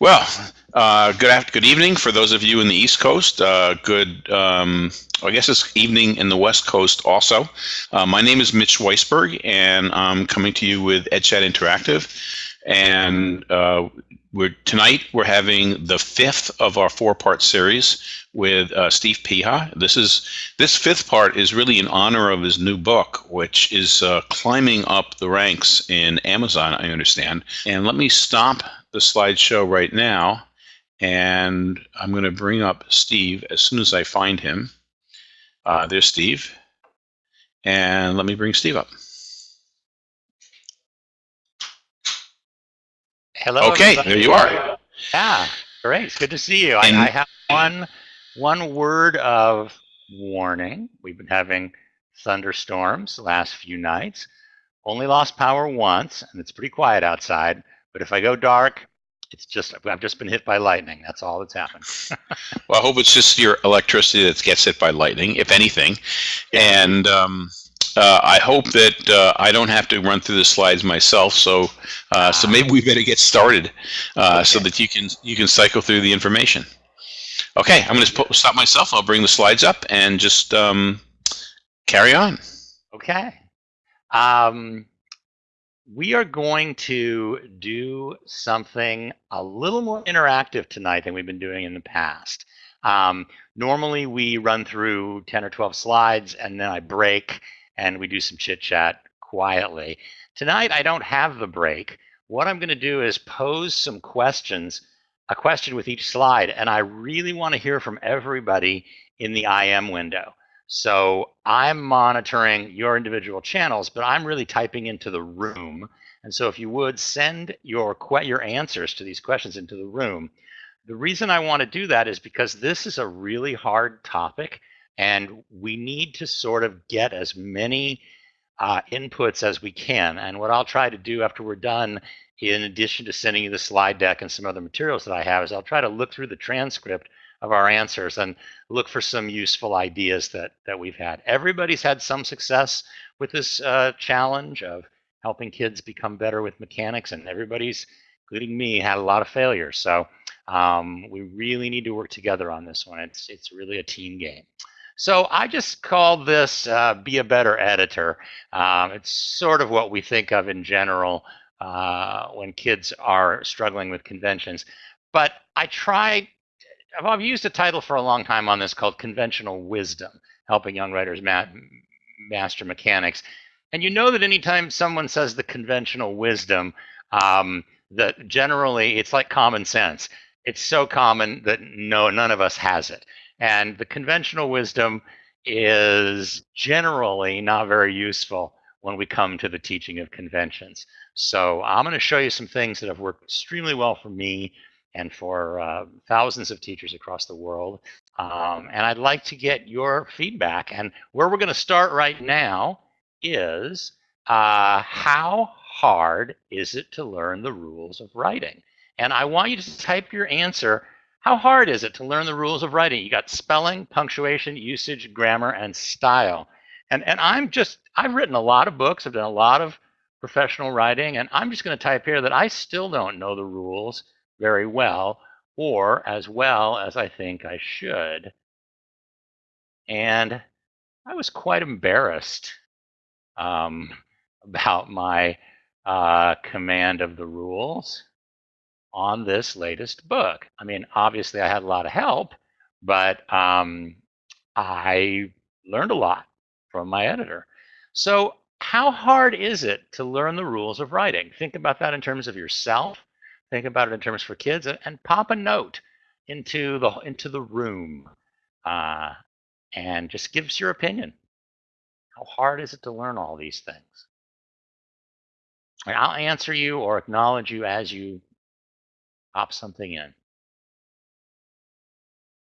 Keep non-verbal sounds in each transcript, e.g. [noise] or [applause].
Well, uh, good after, good evening for those of you in the East Coast. Uh, good, um, I guess it's evening in the West Coast also. Uh, my name is Mitch Weisburgh, and I'm coming to you with EdChat Interactive. And uh, we're tonight we're having the fifth of our four-part series with uh, Steve Peha. This is this fifth part is really in honor of his new book, which is uh, climbing up the ranks in Amazon. I understand. And let me stop the slideshow right now, and I'm going to bring up Steve as soon as I find him. Uh, there's Steve, and let me bring Steve up. Hello. Okay, everybody. there you are. Yeah, great. Good to see you. I, I have one one word of warning. We've been having thunderstorms the last few nights. Only lost power once, and it's pretty quiet outside. But if I go dark, it's just I've just been hit by lightning. That's all that's happened. [laughs] Well, I hope it's just your electricity that gets hit by lightning, if anything. And um, uh, I hope that uh, I don't have to run through the slides myself. So, uh, so Ah. maybe we better get started uh, so that you can you can cycle through the information. Okay, I'm going to stop myself. I'll bring the slides up and just um, carry on. Okay. Um, we are going to do something a little more interactive tonight than we've been doing in the past. Um, normally, we run through 10 or 12 slides and then I break and we do some chit chat quietly. Tonight, I don't have the break. What I'm going to do is pose some questions, a question with each slide, and I really want to hear from everybody in the IM window. So I'm monitoring your individual channels, but I'm really typing into the room. And so if you would send your your answers to these questions into the room. The reason I want to do that is because this is a really hard topic and we need to sort of get as many uh, inputs as we can. And what I'll try to do after we're done, in addition to sending you the slide deck and some other materials that I have, is I'll try to look through the transcript of our answers and look for some useful ideas that that we've had. Everybody's had some success with this uh, challenge of helping kids become better with mechanics, and everybody's, including me, had a lot of failures. So um, we really need to work together on this one. It's it's really a team game. So I just call this uh, "Be a Better Editor." Um, it's sort of what we think of in general uh, when kids are struggling with conventions. But I try I've- used a title for a long time on this called Conventional Wisdom, helping young writers ma- master mechanics. And you know that anytime someone says the conventional wisdom, um, that generally it's like common sense. It's so common that no, none of us has it. And the conventional wisdom is generally not very useful when we come to the teaching of conventions. So I'm going to show you some things that have worked extremely well for me and for uh, thousands of teachers across the world. Um, and I'd like to get your feedback. And where we're going to start right now is uh, how hard is it to learn the rules of writing? And I want you to type your answer. How hard is it to learn the rules of writing? You got spelling, punctuation, usage, grammar, and style. And, and I'm just, I've written a lot of books, I've done a lot of professional writing, and I'm just going to type here that I still don't know the rules very well or as well as I think I should. And I was quite embarrassed um, [laughs] about my uh, command of the rules on this latest book. I mean, obviously, I had a lot of help, but um, I learned a lot from my editor. So, how hard is it to learn the rules of writing? Think about that in terms of yourself. Think about it in terms for kids, and, and pop a note into the into the room, uh, and just give us your opinion. How hard is it to learn all these things? And I'll answer you or acknowledge you as you pop something in.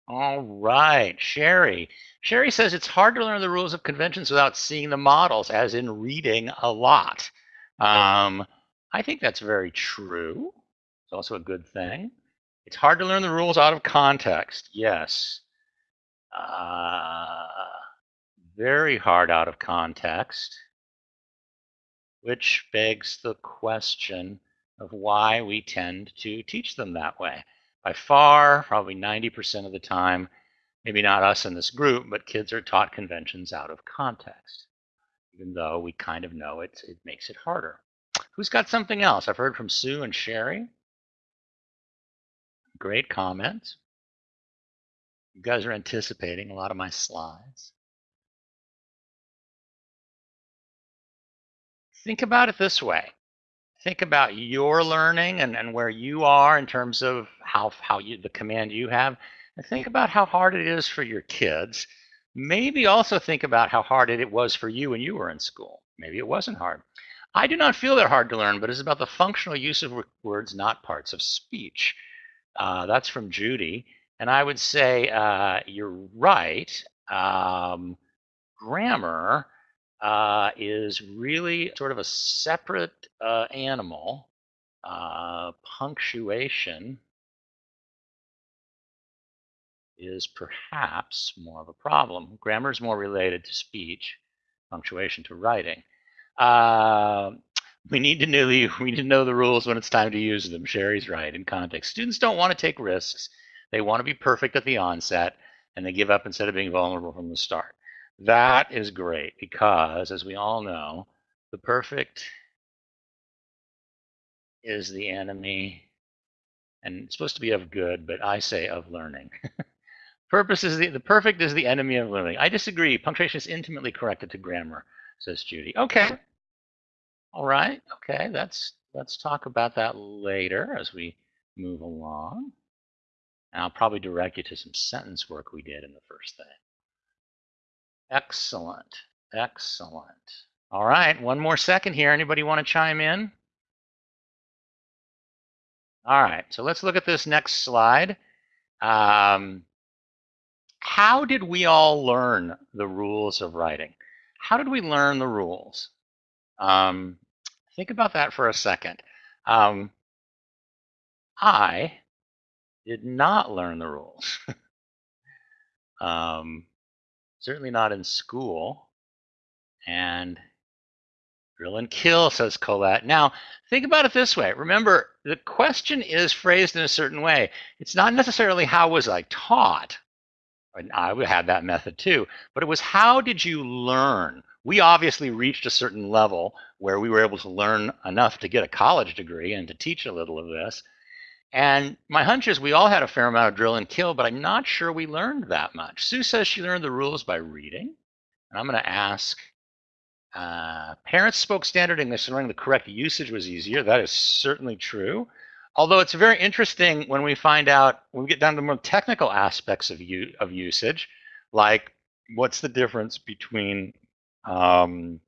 All right, Sherry. Sherry says it's hard to learn the rules of conventions without seeing the models, as in reading a lot. Um, I think that's very true. It's also a good thing. It's hard to learn the rules out of context. Yes. Uh, very hard out of context. Which begs the question of why we tend to teach them that way. By far, probably 90% of the time, maybe not us in this group, but kids are taught conventions out of context, even though we kind of know it, it makes it harder. Who's got something else? I've heard from Sue and Sherry. Great comments. You guys are anticipating a lot of my slides. Think about it this way. Think about your learning and, and where you are in terms of how, how you, the command you have. And think about how hard it is for your kids. Maybe also think about how hard it was for you when you were in school. Maybe it wasn't hard. I do not feel they're hard to learn, but it's about the functional use of words, not parts of speech. Uh, that's from Judy. And I would say uh, you're right. Um, grammar uh, is really sort of a separate uh, animal. Uh, punctuation is perhaps more of a problem. Grammar is more related to speech, punctuation to writing. Uh, we need to know the [laughs] we need to know the rules when it's time to use them. Sherry's right in context. Students don't want to take risks. They want to be perfect at the onset, and they give up instead of being vulnerable from the start. That is great because, as we all know, the perfect is the enemy, and it's supposed to be of good, but I say of learning. [laughs] Purpose is the, the perfect is the enemy of learning. I disagree. Punctuation is intimately connected to grammar, says Judy. Okay. All right. Okay. That's let's talk about that later as we move along. And I'll probably direct you to some sentence work we did in the first thing. Excellent. Excellent. All right. One more second here. Anybody want to chime in? All right. So let's look at this next slide. Um, how did we all learn the rules of writing? How did we learn the rules? Um, think about that for a second. Um, I did not learn the rules. [laughs] um, certainly not in school. And drill and kill, says Colette. Now, think about it this way. Remember, the question is phrased in a certain way. It's not necessarily how was I taught. And I had that method too. But it was how did you learn? We obviously reached a certain level where we were able to learn enough to get a college degree and to teach a little of this. And my hunch is we all had a fair amount of drill and kill, but I'm not sure we learned that much. Sue says she learned the rules by reading. And I'm going to ask uh, parents spoke standard English and learning the correct usage was easier. That is certainly true. Although it's very interesting when we find out, when we get down to more technical aspects of, of usage, like what's the difference between um,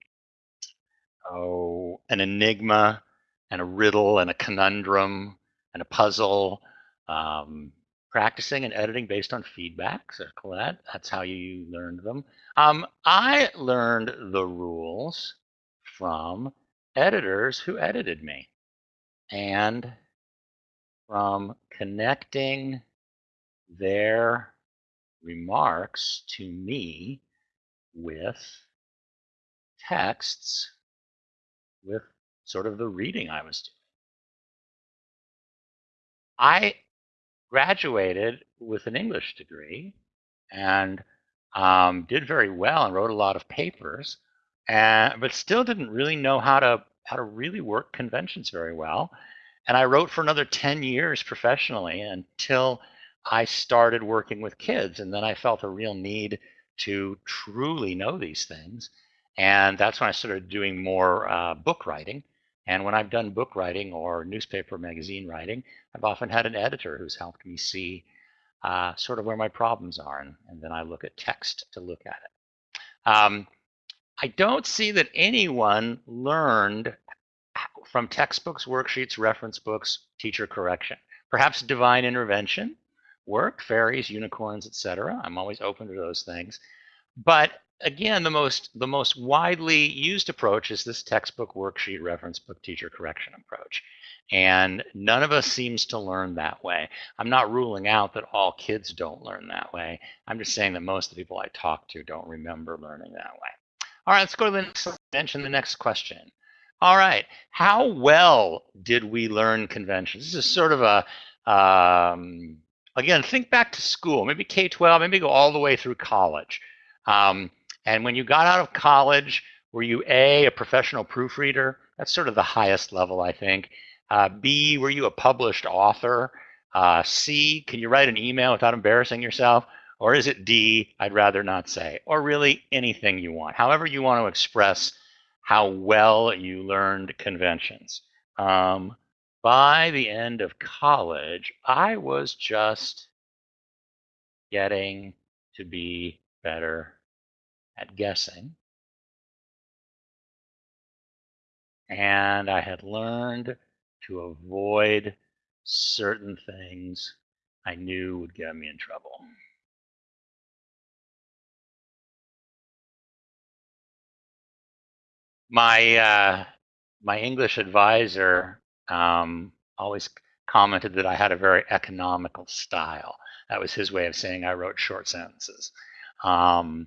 oh, an enigma and a riddle and a conundrum and a puzzle, um, practicing and editing based on feedback. Circle that. That's how you learned them. Um, I learned the rules from editors who edited me and from connecting their remarks to me with texts with sort of the reading I was doing. I graduated with an English degree and um, did very well and wrote a lot of papers, and but still didn't really know how to how to really work conventions very well. And I wrote for another 10 years professionally until I started working with kids, and then I felt a real need to truly know these things. And that's when I started doing more uh, book writing. And when I've done book writing or newspaper magazine writing, I've often had an editor who's helped me see uh, sort of where my problems are, and, and, then I look at text to look at it. Um, I don't see that anyone learned from textbooks, worksheets, reference books, teacher correction. Perhaps divine intervention work, fairies, unicorns, etc. I'm always open to those things. But again, the most the most widely used approach is this textbook, worksheet, reference book, teacher correction approach. And none of us seems to learn that way. I'm not ruling out that all kids don't learn that way. I'm just saying that most of the people I talk to don't remember learning that way. All right, let's go to the next mention the next question. All right. How well did we learn conventions? This is sort of a, um, again, think back to school, maybe K 12, maybe go all the way through college. Um, and when you got out of college, were you A, a professional proofreader? That's sort of the highest level, I think. Uh, B, were you a published author? Uh, C, can you write an email without embarrassing yourself? Or is it D, I'd rather not say? Or really anything you want, however you want to express how well you learned conventions. Um, by the end of college, I was just getting to be better at guessing. And I had learned to avoid certain things I knew would get me in trouble. My uh, my English advisor um, always commented that I had a very economical style. That was his way of saying I wrote short sentences. Um,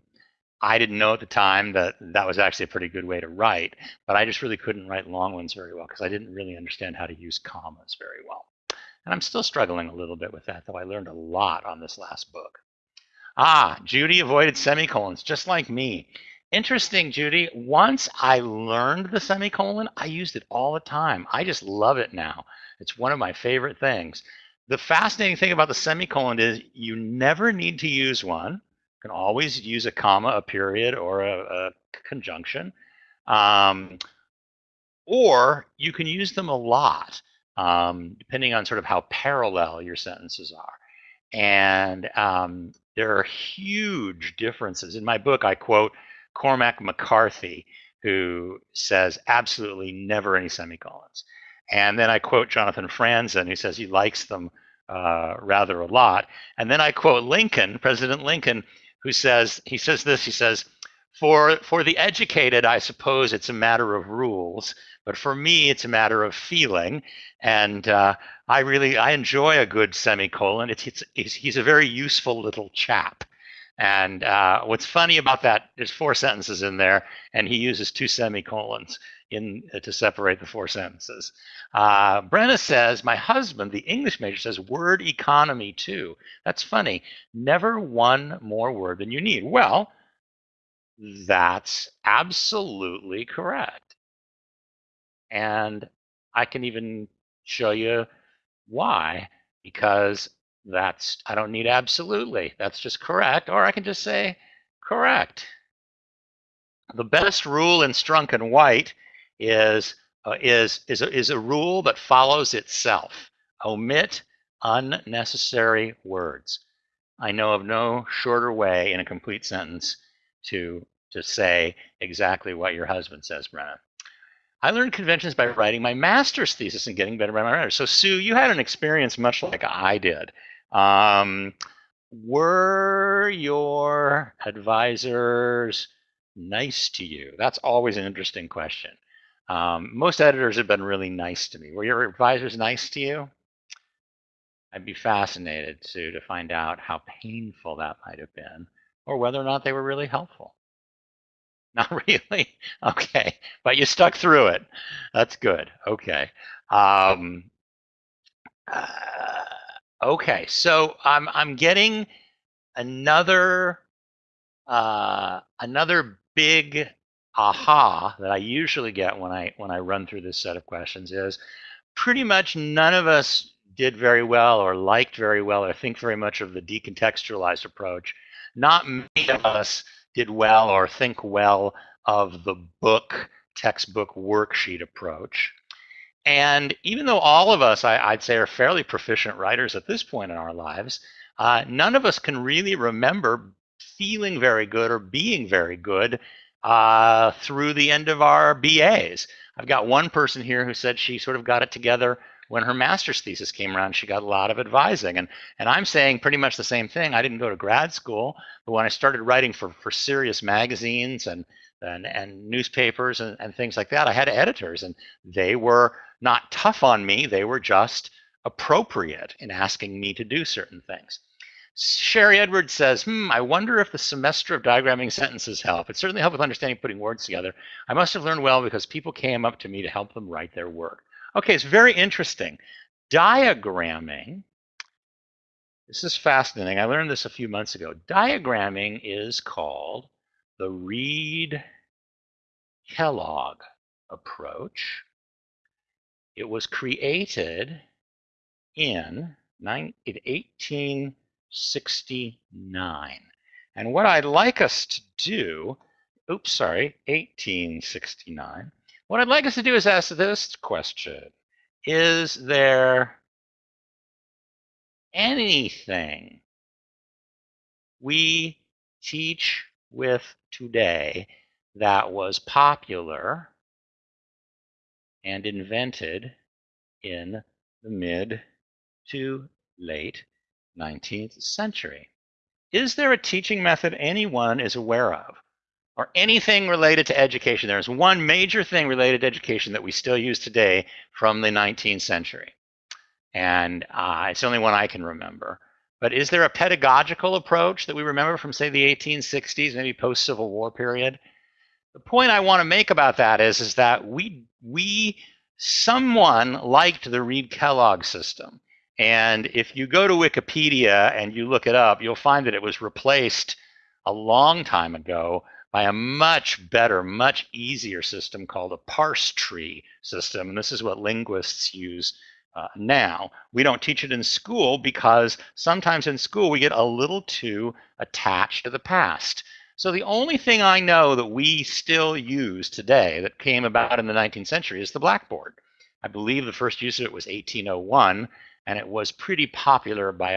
I didn't know at the time that that was actually a pretty good way to write, but I just really couldn't write long ones very well because I didn't really understand how to use commas very well. And I'm still struggling a little bit with that, though I learned a lot on this last book. Ah, Judy avoided semicolons, just like me. Interesting, Judy. Once I learned the semicolon, I used it all the time. I just love it now. It's one of my favorite things. The fascinating thing about the semicolon is you never need to use one can always use a comma, a period, or a, a conjunction. Um, or you can use them a lot, um, depending on sort of how parallel your sentences are. And um, there are huge differences. In my book, I quote Cormac McCarthy, who says absolutely never any semicolons. And then I quote Jonathan Franzen, who says he likes them uh, rather a lot. And then I quote Lincoln, President Lincoln, who says he says this. He says, "For for the educated, I suppose it's a matter of rules, but for me, it's a matter of feeling." And uh, I really I enjoy a good semicolon. It's, it's, it's he's a very useful little chap. And uh, what's funny about that? There's four sentences in there, and he uses two semicolons in uh, to separate the four sentences. Uh, Brenna says, my husband, the English major, says word economy too. That's funny. Never one more word than you need. Well, that's absolutely correct. And I can even show you why, because that's, I don't need absolutely. That's just correct. Or I can just say correct. The best rule in Strunk and White is uh, is is a, is a rule that follows itself. Omit unnecessary words. I know of no shorter way in a complete sentence to to say exactly what your husband says, Brenna. I learned conventions by writing my master's thesis and getting better by my writers. So Sue, you had an experience much like I did. Um, were your advisors nice to you? That's always an interesting question. Um, most editors have been really nice to me. Were your advisors nice to you? I'd be fascinated to to find out how painful that might have been, or whether or not they were really helpful. [laughs] Not really. Okay, but you stuck through it. That's good. Okay. Um, uh, okay, so I'm I'm getting another uh, another big aha that I usually get when I when I run through this set of questions is pretty much none of us did very well or liked very well or think very much of the decontextualized approach. Not many of us did well or think well of the book textbook worksheet approach. And even though all of us, I, would say, are fairly proficient writers at this point in our lives, uh, none of us can really remember feeling very good or being very good uh, through the end of our BAs. I've got one person here who said she sort of got it together when her master's thesis came around. She got a lot of advising, and and I'm saying pretty much the same thing. I didn't go to grad school, but when I started writing for for serious magazines and and, and newspapers and, and things like that, I had editors, and they were not tough on me. They were just appropriate in asking me to do certain things. Sherry Edwards says, hmm, I wonder if the semester of diagramming sentences help. It certainly helped with understanding putting words together. I must have learned well because people came up to me to help them write their work. Okay, it's very interesting. Diagramming, this is fascinating. I learned this a few months ago. Diagramming is called the Reed Kellogg approach. It was created in 18 69. And what I'd like us to do, oops, sorry, 1869. What I'd like us to do is ask this question. Is there anything we teach with today that was popular and invented in the mid to late 19th century. Is there a teaching method anyone is aware of? Or anything related to education? There's one major thing related to education that we still use today from the 19th century. And uh, it's the only one I can remember. But is there a pedagogical approach that we remember from, say, the 1860s, maybe post-Civil War period? The point I want to make about that is, is that we, we, someone liked the Reed-Kellogg system. And if you go to Wikipedia and you look it up, you'll find that it was replaced a long time ago by a much better, much easier system called a parse tree system. And this is what linguists use uh, now. We don't teach it in school because sometimes in school we get a little too attached to the past. So the only thing I know that we still use today that came about in the 19th century is the blackboard. I believe the first use of it was 1801 and it was pretty popular by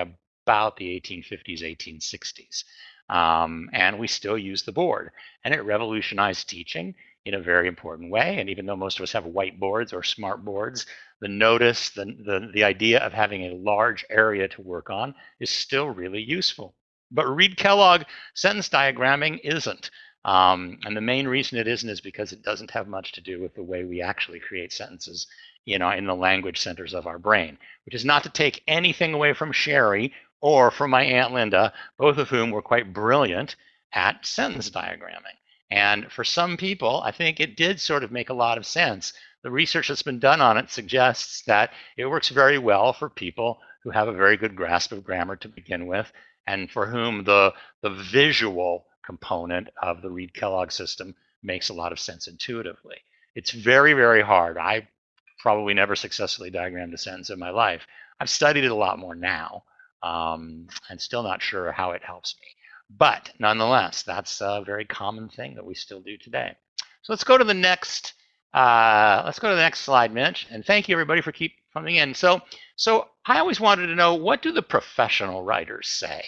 about the 1850s, 1860s. Um, and we still use the board, and it revolutionized teaching in a very important way. And even though most of us have whiteboards or smart boards, the notice, the, the, the idea of having a large area to work on is still really useful. But Reed Kellogg sentence diagramming isn't. Um, and the main reason it isn't is because it doesn't have much to do with the way we actually create sentences you know, in the language centers of our brain, which is not to take anything away from Sherry or from my Aunt Linda, both of whom were quite brilliant at sentence diagramming. And for some people, I think it did sort of make a lot of sense. The research that's been done on it suggests that it works very well for people who have a very good grasp of grammar to begin with, and for whom the, the visual component of the Reed Kellogg system makes a lot of sense intuitively. It's very, very hard. I probably never successfully diagrammed a sentence in my life. I've studied it a lot more now um, and still not sure how it helps me. But nonetheless, that's a very common thing that we still do today. So let's go to the next. Uh, let's go to the next slide, Mitch. And thank you everybody for keep coming in. So, so I always wanted to know what do the professional writers say,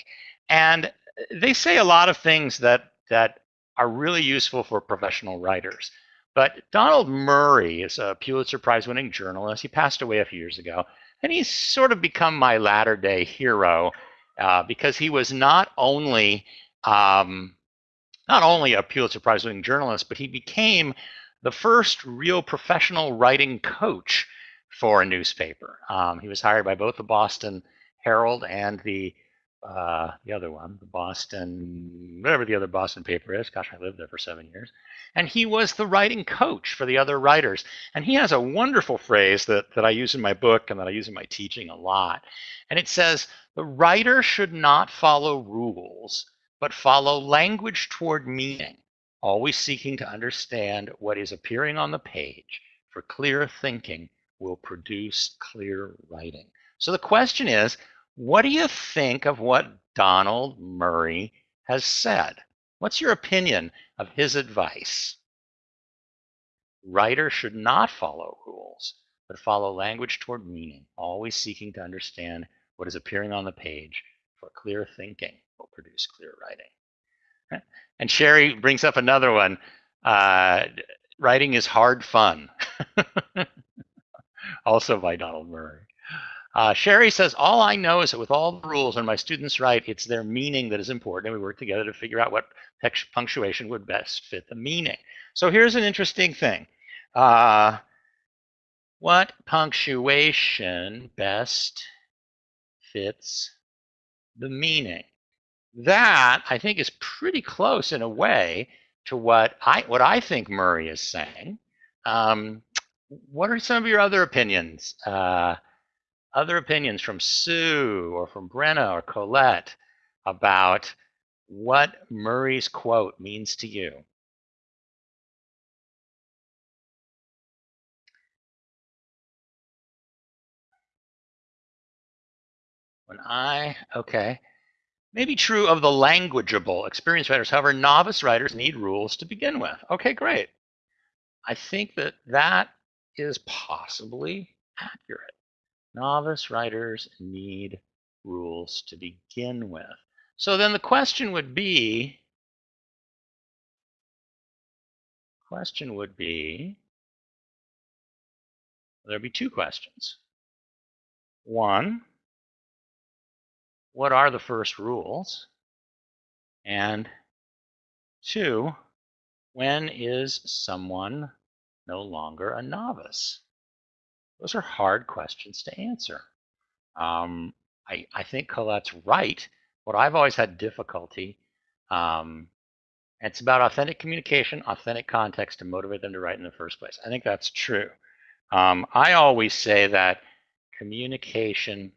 and they say a lot of things that that are really useful for professional writers. But Donald Murray is a Pulitzer Prize winning journalist. He passed away a few years ago. And he's sort of become my latter day hero uh, because he was not only um, not only a Pulitzer Prize winning journalist, but he became the first real professional writing coach for a newspaper. Um, he was hired by both the Boston Herald and the uh, the other one, the Boston, whatever the other Boston paper is. Gosh, I lived there for seven years. And he was the writing coach for the other writers. And he has a wonderful phrase that, that I use in my book and that I use in my teaching a lot. And it says, the writer should not follow rules, but follow language toward meaning, always seeking to understand what is appearing on the page, for clear thinking will produce clear writing. So the question is, what do you think of what Donald Murray has said? What's your opinion of his advice? Writers should not follow rules, but follow language toward meaning, always seeking to understand what is appearing on the page, for clear thinking will produce clear writing. And Sherry brings up another one. Uh, writing is hard fun. [laughs] also by Donald Murray. Uh, Sherry says, all I know is that with all the rules and my students write, it's their meaning that is important, and we work together to figure out what punctuation would best fit the meaning. So here's an interesting thing. Uh, what punctuation best fits the meaning. That I think is pretty close in a way to what I what I think Murray is saying. Um, what are some of your other opinions? Uh, other opinions from Sue or from Brenna or Colette about what Murray's quote means to you? When I, okay, maybe true of the languageable experienced writers. However, novice writers need rules to begin with. Okay, great. I think that that is possibly accurate. Novice writers need rules to begin with. So then the question would be, question would be, there'd be two questions. One, what are the first rules? And two, when is someone no longer a novice? Those are hard questions to answer. Um, I, I think Colette's right. What I've always had difficulty, um, it's about authentic communication, authentic context to motivate them to write in the first place. I think that's true. Um, I always say that communication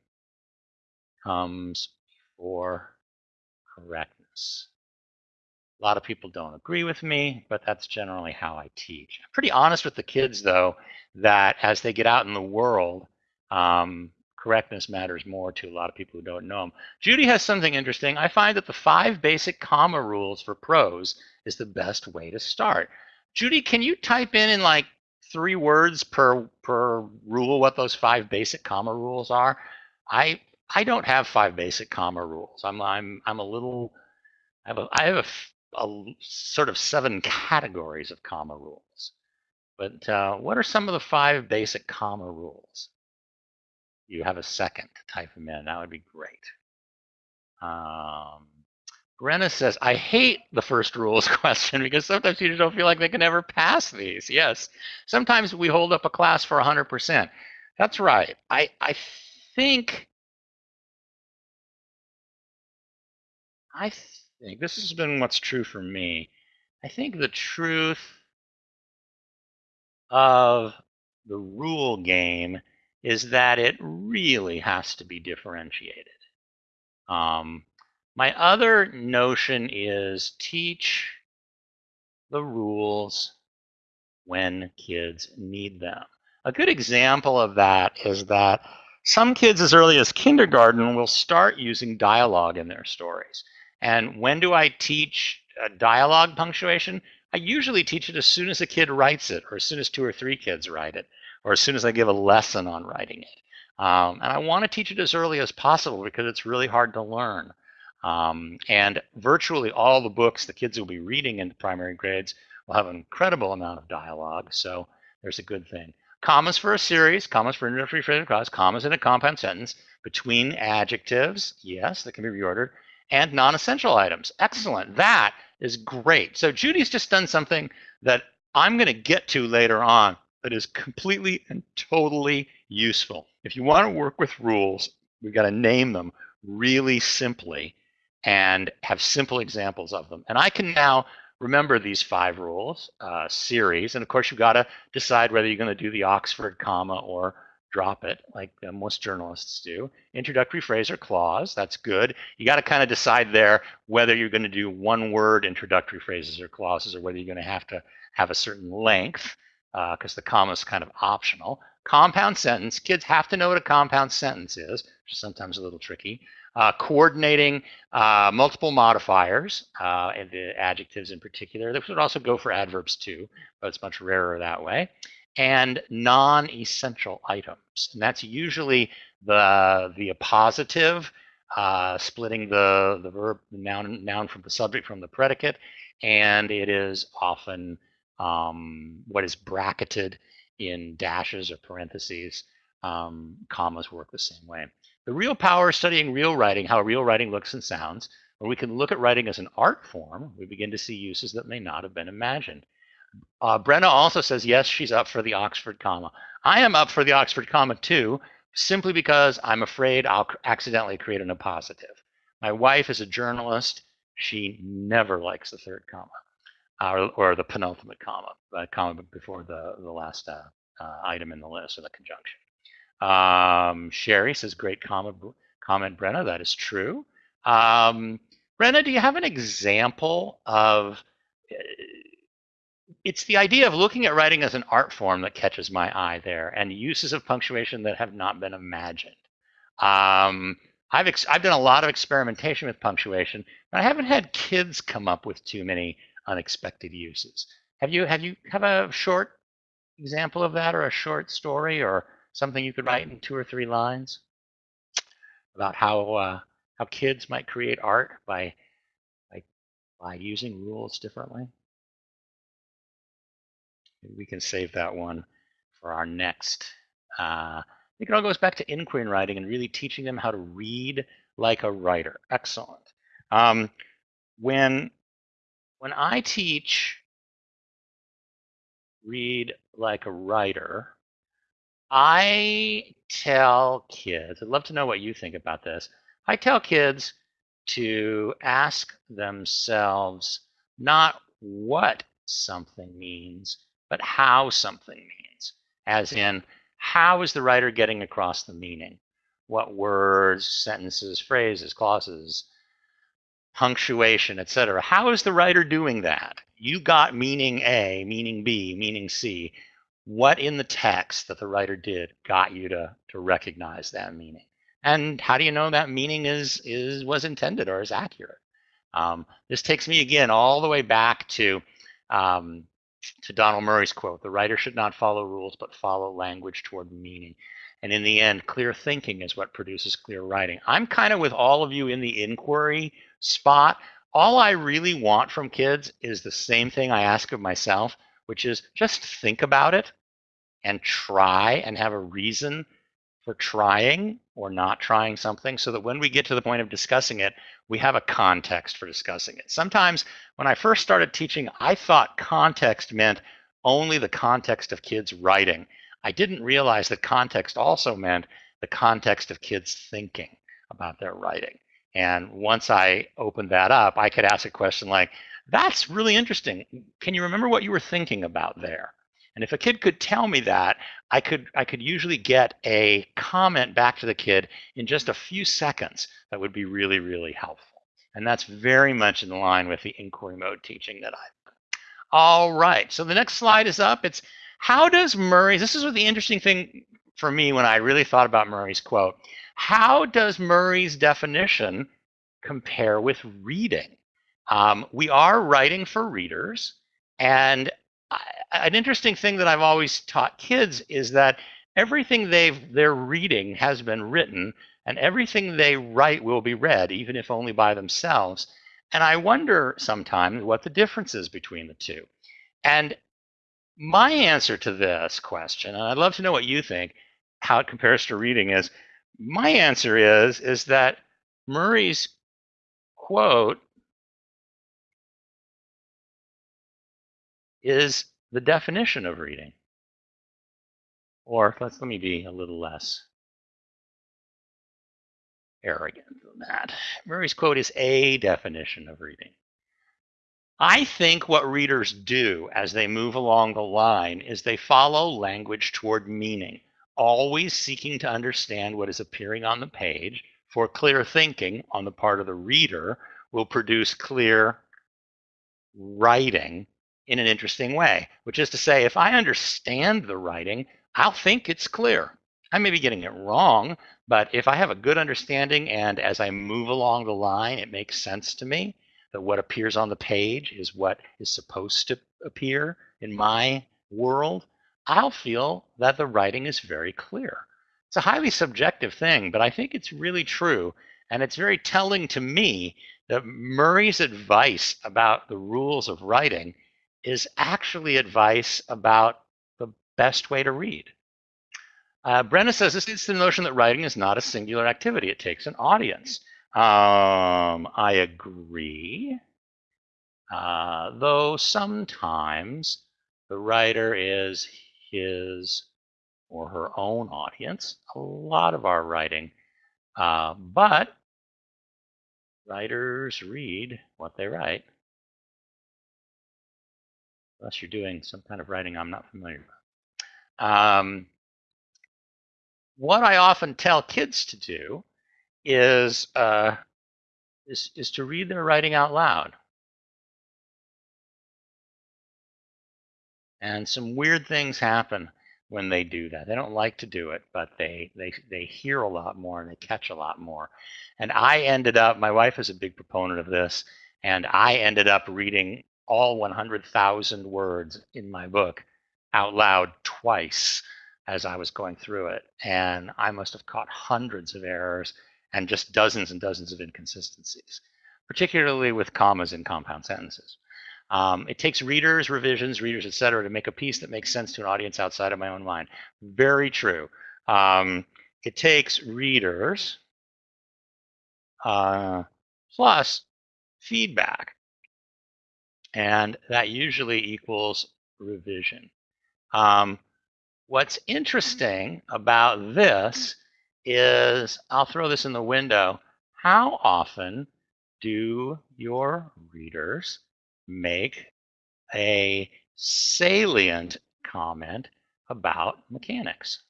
comes before correctness. A lot of people don't agree with me, but that's generally how I teach. I'm pretty honest with the kids, though, that as they get out in the world, um, correctness matters more to a lot of people who don't know them. Judy has something interesting. I find that the five basic comma rules for prose is the best way to start. Judy, can you type in in like three words per per rule what those five basic comma rules are? I I don't have five basic comma rules. I'm I'm I'm a little I have a I have a, a sort of seven categories of comma rules. But uh, what are some of the five basic comma rules? You have a second to type them in. That would be great. Um, Brenna says, I hate the first rules [laughs] question because sometimes students don't feel like they can ever pass these. Yes. Sometimes we hold up a class for 100%. That's right. I, I think I think this has been what's true for me. I think the truth of the rule game is that it really has to be differentiated. Um, my other notion is teach the rules when kids need them. A good example of that is that some kids as early as kindergarten will start using dialogue in their stories. And when do I teach dialogue punctuation? I usually teach it as soon as a kid writes it, or as soon as two or three kids write it, or as soon as I give a lesson on writing it. Um, and I want to teach it as early as possible because it's really hard to learn. Um, and virtually all the books the kids will be reading in the primary grades will have an incredible amount of dialogue. So there's a good thing. Commas for a series, commas for introductory phrase clause, commas in a compound sentence between adjectives, yes, that can be reordered, and non-essential items. Excellent. That is great. So Judy's just done something that I'm going to get to later on that is completely and totally useful. If you want to work with rules, we've got to name them really simply and have simple examples of them. And I can now remember these five rules uh, series. And of course, you've got to decide whether you're going to do the Oxford comma or drop it like uh, most journalists do. Introductory phrase or clause, that's good. You got to kind of decide there whether you're going to do one word introductory phrases or clauses or whether you're going to have to have a certain length because uh, the comma is kind of optional. Compound sentence, kids have to know what a compound sentence is, which is sometimes a little tricky. Uh, coordinating uh, multiple modifiers, uh, and the adjectives in particular. This would also go for adverbs too, but it's much rarer that way and non-essential items. And that's usually the, the appositive, uh, splitting the, the verb, the noun, noun from the subject from the predicate, and it is often um, what is bracketed in dashes or parentheses. Um, commas work the same way. The real power is studying real writing, how real writing looks and sounds, where we can look at writing as an art form, we begin to see uses that may not have been imagined. Uh, Brenna also says, yes, she's up for the Oxford comma. I am up for the Oxford comma too, simply because I'm afraid I'll accidentally create an appositive. My wife is a journalist. She never likes the third comma or, or the penultimate comma, the comma before the, the last uh, uh, item in the list or the conjunction. Um, Sherry says, great comment, comment, Brenna. That is true. Um, Brenna, do you have an example of uh, it's the idea of looking at writing as an art form that catches my eye there and uses of punctuation that have not been imagined. Um, I've, I've done a lot of experimentation with punctuation, but I haven't had kids come up with too many unexpected uses. Have you have you have a short example of that or a short story or something you could write in two or three lines about how uh, how kids might create art by by by using rules differently? We can save that one for our next. Uh, I think it all goes back to inquiry and writing and really teaching them how to read like a writer. Excellent. Um, when when I teach read like a writer, I tell kids, I'd love to know what you think about this. I tell kids to ask themselves not what something means, but how something means. As in, how is the writer getting across the meaning? What words, sentences, phrases, clauses, punctuation, etc. How is the writer doing that? You got meaning A, meaning B, meaning C. What in the text that the writer did got you to, to recognize that meaning? And how do you know that meaning is, is was intended or is accurate? Um, this takes me again all the way back to um, to Donald Murray's quote: "The writer should not follow rules, but follow language toward meaning." And in the end, clear thinking is what produces clear writing. I'm kind of with all of you in the inquiry spot. All I really want from kids is the same thing I ask of myself, which is just think about it and try and have a reason for trying or not trying something so that when we get to the point of discussing it, we have a context for discussing it. Sometimes when I first started teaching, I thought context meant only the context of kids writing. I didn't realize that context also meant the context of kids thinking about their writing. And once I opened that up, I could ask a question like, that's really interesting. Can you remember what you were thinking about there? And if a kid could tell me that, I could I could usually get a comment back to the kid in just a few seconds that would be really, really helpful. And that's very much in line with the inquiry mode teaching that I've done. All right, so the next slide is up. It's how does Murray's, this is what the interesting thing for me when I really thought about Murray's quote. How does Murray's definition compare with reading? Um, we are writing for readers, and an interesting thing that I've always taught kids is that everything they've they're reading has been written, and everything they write will be read, even if only by themselves. And I wonder sometimes what the difference is between the two. And my answer to this question, and I'd love to know what you think, how it compares to reading, is my answer is is that Murray's quote is the definition of reading. Or let's let me be a little less arrogant than that. Murray's quote is a definition of reading. I think what readers do as they move along the line is they follow language toward meaning always seeking to understand what is appearing on the page, for clear thinking on the part of the reader will produce clear writing in an interesting way, which is to say, if I understand the writing, I'll think it's clear. I may be getting it wrong, but if I have a good understanding and as I move along the line, it makes sense to me that what appears on the page is what is supposed to appear in my world, I'll feel that the writing is very clear. It's a highly subjective thing, but I think it's really true. And it's very telling to me that Murray's advice about the rules of writing is actually advice about the best way to read. Uh, Brenna says this is the notion that writing is not a singular activity. It takes an audience. Um, I agree. Uh, though sometimes the writer is his or her own audience, a lot of our writing. Uh, but writers read what they write. Unless you're doing some kind of writing I'm not familiar with. Um, what I often tell kids to do is, uh, is, is to read their writing out loud. And some weird things happen when they do that. They don't like to do it, but they they they hear a lot more and they catch a lot more. And I ended up my wife is a big proponent of this and I ended up reading all 100,000 words in my book out loud twice as I was going through it. And I must have caught hundreds of errors and just dozens and dozens of inconsistencies, particularly with commas in compound sentences. Um, it takes readers, revisions, readers, et cetera, to make a piece that makes sense to an audience outside of my own mind. Very true. Um, it takes readers uh, plus feedback. And that usually equals revision. Um, what's interesting about this is, I'll throw this in the window, how often do your readers make a salient comment about mechanics.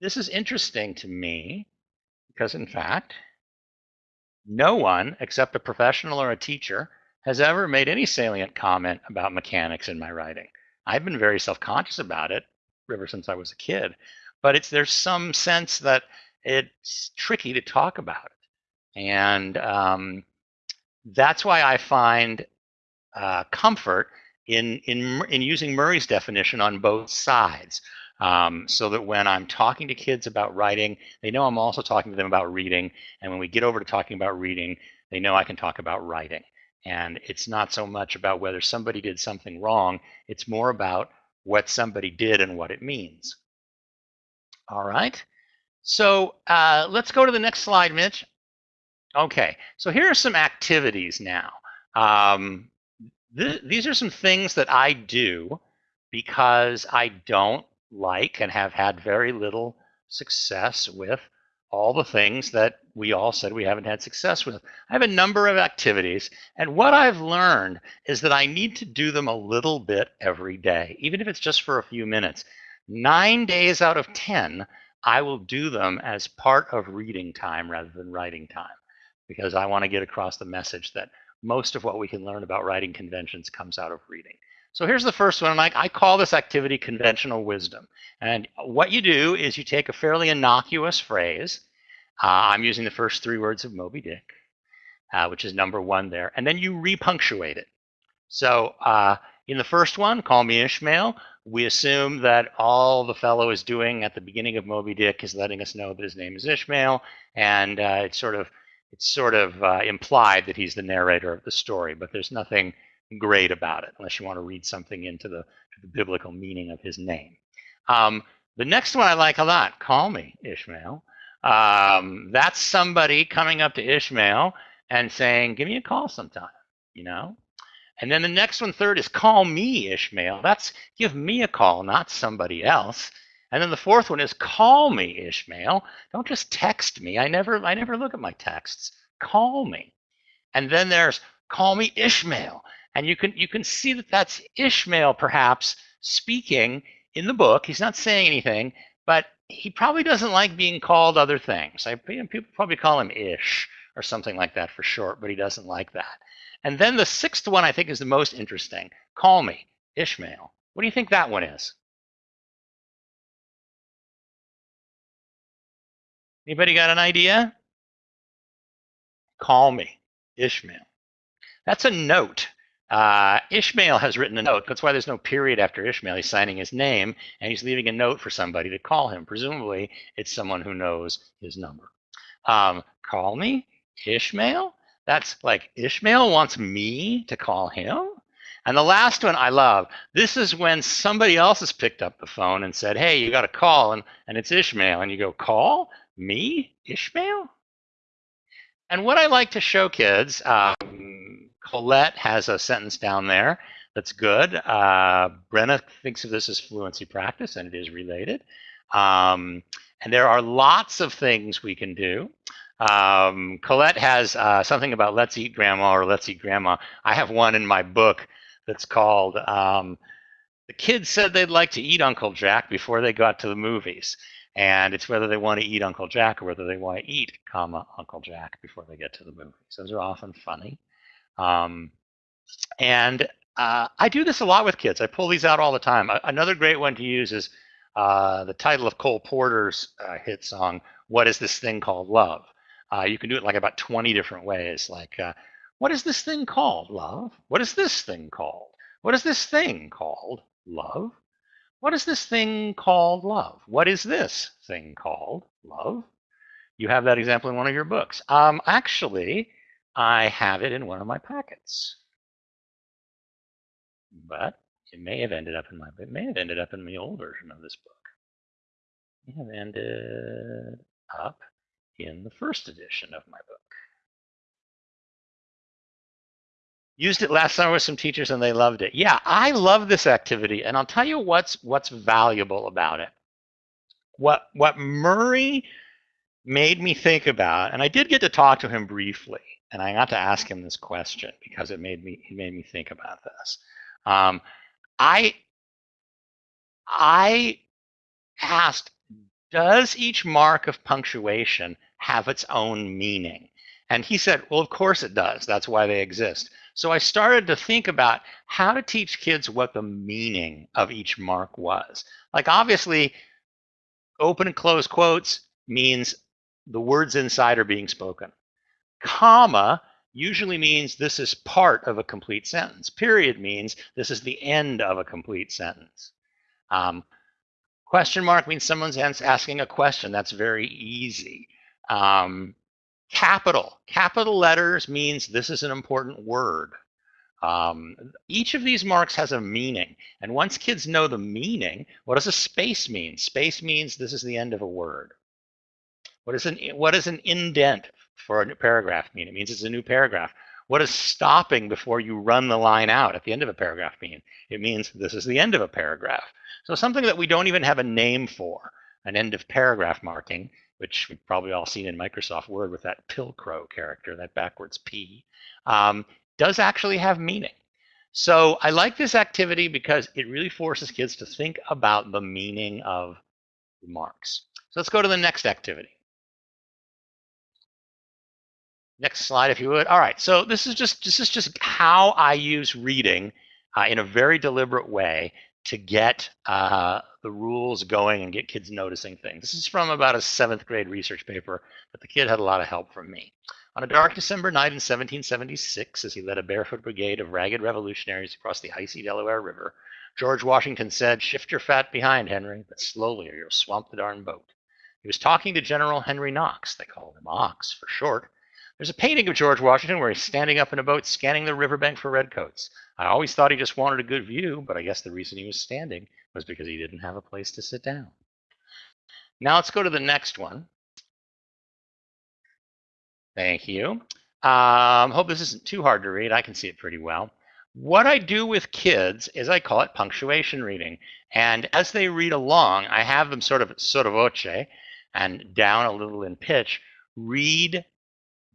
This is interesting to me because, in fact, no one except a professional or a teacher has ever made any salient comment about mechanics in my writing. I've been very self-conscious about it ever since I was a kid, but it's there's some sense that it's tricky to talk about it, and um, that's why I find uh, comfort in, in, in using Murray's definition on both sides. Um, so that when I'm talking to kids about writing, they know I'm also talking to them about reading. And when we get over to talking about reading, they know I can talk about writing. And it's not so much about whether somebody did something wrong, it's more about what somebody did and what it means. All right. So uh, let's go to the next slide, Mitch. Okay, so here are some activities now. Um, th these are some things that I do because I don't like and have had very little success with all the things that we all said we haven't had success with. I have a number of activities, and what I've learned is that I need to do them a little bit every day, even if it's just for a few minutes. Nine days out of 10, I will do them as part of reading time rather than writing time because I want to get across the message that most of what we can learn about writing conventions comes out of reading. So here's the first one, and I, I call this activity conventional wisdom. And what you do is you take a fairly innocuous phrase. Uh, I'm using the first three words of Moby Dick, uh, which is number one there, and then you repunctuate it. So uh, in the first one, call me Ishmael, we assume that all the fellow is doing at the beginning of Moby Dick is letting us know that his name is Ishmael, and uh, it's sort of it's sort of uh, implied that he's the narrator of the story, but there's nothing great about it unless you want to read something into the, the biblical meaning of his name. Um, the next one I like a lot, call me Ishmael. Um, that's somebody coming up to Ishmael and saying, give me a call sometime, you know? And then the next one, third, is call me Ishmael. That's give me a call, not somebody else. And then the fourth one is call me, Ishmael. Don't just text me. I never I never look at my texts. Call me. And then there's call me Ishmael. And you can you can see that that's Ishmael perhaps speaking in the book. He's not saying anything, but he probably doesn't like being called other things. I, people probably call him Ish or something like that for short, but he doesn't like that. And then the sixth one I think is the most interesting. Call me Ishmael. What do you think that one is? Anybody got an idea? Call me, Ishmael. That's a note. Uh, Ishmael has written a note. That's why there's no period after Ishmael. He's signing his name and he's leaving a note for somebody to call him. Presumably, it's someone who knows his number. Um, call me, Ishmael? That's like Ishmael wants me to call him? And the last one I love. This is when somebody else has picked up the phone and said, Hey, you got a call, and, and it's Ishmael. And you go, Call? Me, Ishmael? And what I like to show kids, um, Colette has a sentence down there that's good. Uh, Brenna thinks of this as fluency practice, and it is related. Um, and there are lots of things we can do. Um, Colette has uh, something about Let's Eat Grandma or Let's Eat Grandma. I have one in my book that's called um, The Kids Said They'd Like to Eat Uncle Jack Before They Got to the Movies. And it's whether they want to eat Uncle Jack or whether they want to eat, comma, Uncle Jack before they get to the movies. Those are often funny. Um, and uh, I do this a lot with kids. I pull these out all the time. Another great one to use is uh, the title of Cole Porter's uh, hit song, What is This Thing Called Love? Uh, you can do it like about 20 different ways. Like, uh, what is this thing called, love? What is this thing called? What is this thing called, love? What is this thing called love? What is this thing called love? You have that example in one of your books. Um, actually, I have it in one of my packets. But it may have ended up in my it may have ended up in the old version of this book. It have ended up in the first edition of my book. Used it last summer with some teachers and they loved it. Yeah, I love this activity, and I'll tell you what's what's valuable about it. What what Murray made me think about, and I did get to talk to him briefly, and I got to ask him this question because it made me it made me think about this. Um, I I asked, does each mark of punctuation have its own meaning? And he said, well, of course it does. That's why they exist. So I started to think about how to teach kids what the meaning of each mark was. Like obviously, open and close quotes means the words inside are being spoken. Comma usually means this is part of a complete sentence. Period means this is the end of a complete sentence. Um, question mark means someone's asking a question. That's very easy. Um, capital. Capital letters means this is an important word. Um, each of these marks has a meaning. And once kids know the meaning, what does a space mean? Space means this is the end of a word. What is an, what is an indent? For a new paragraph mean? It means it's a new paragraph. What does stopping before you run the line out at the end of a paragraph mean? It means this is the end of a paragraph. So something that we don't even have a name for, an end of paragraph marking, which we've probably all seen in Microsoft Word with that Pilcrow character, that backwards P, um, does actually have meaning. So I like this activity because it really forces kids to think about the meaning of remarks. So let's go to the next activity. Next slide, if you would. All right, so this is just this is just how I use reading uh, in a very deliberate way to get uh, the rules going and get kids noticing things. This is from about a seventh grade research paper, but the kid had a lot of help from me. On a dark December night in 1776, as he led a barefoot brigade of ragged revolutionaries across the icy Delaware River, George Washington said, Shift your fat behind, Henry, but slowly or you'll swamp the darn boat. He was talking to General Henry Knox, they called him Ox for short, there's a painting of George Washington where he's standing up in a boat scanning the riverbank for redcoats. I always thought he just wanted a good view, but I guess the reason he was standing was because he didn't have a place to sit down. Now let's go to the next one. Thank you. Um, hope this isn't too hard to read. I can see it pretty well. What I do with kids is I call it punctuation reading. And as they read along, I have them sort of sotto voce and down a little in pitch, read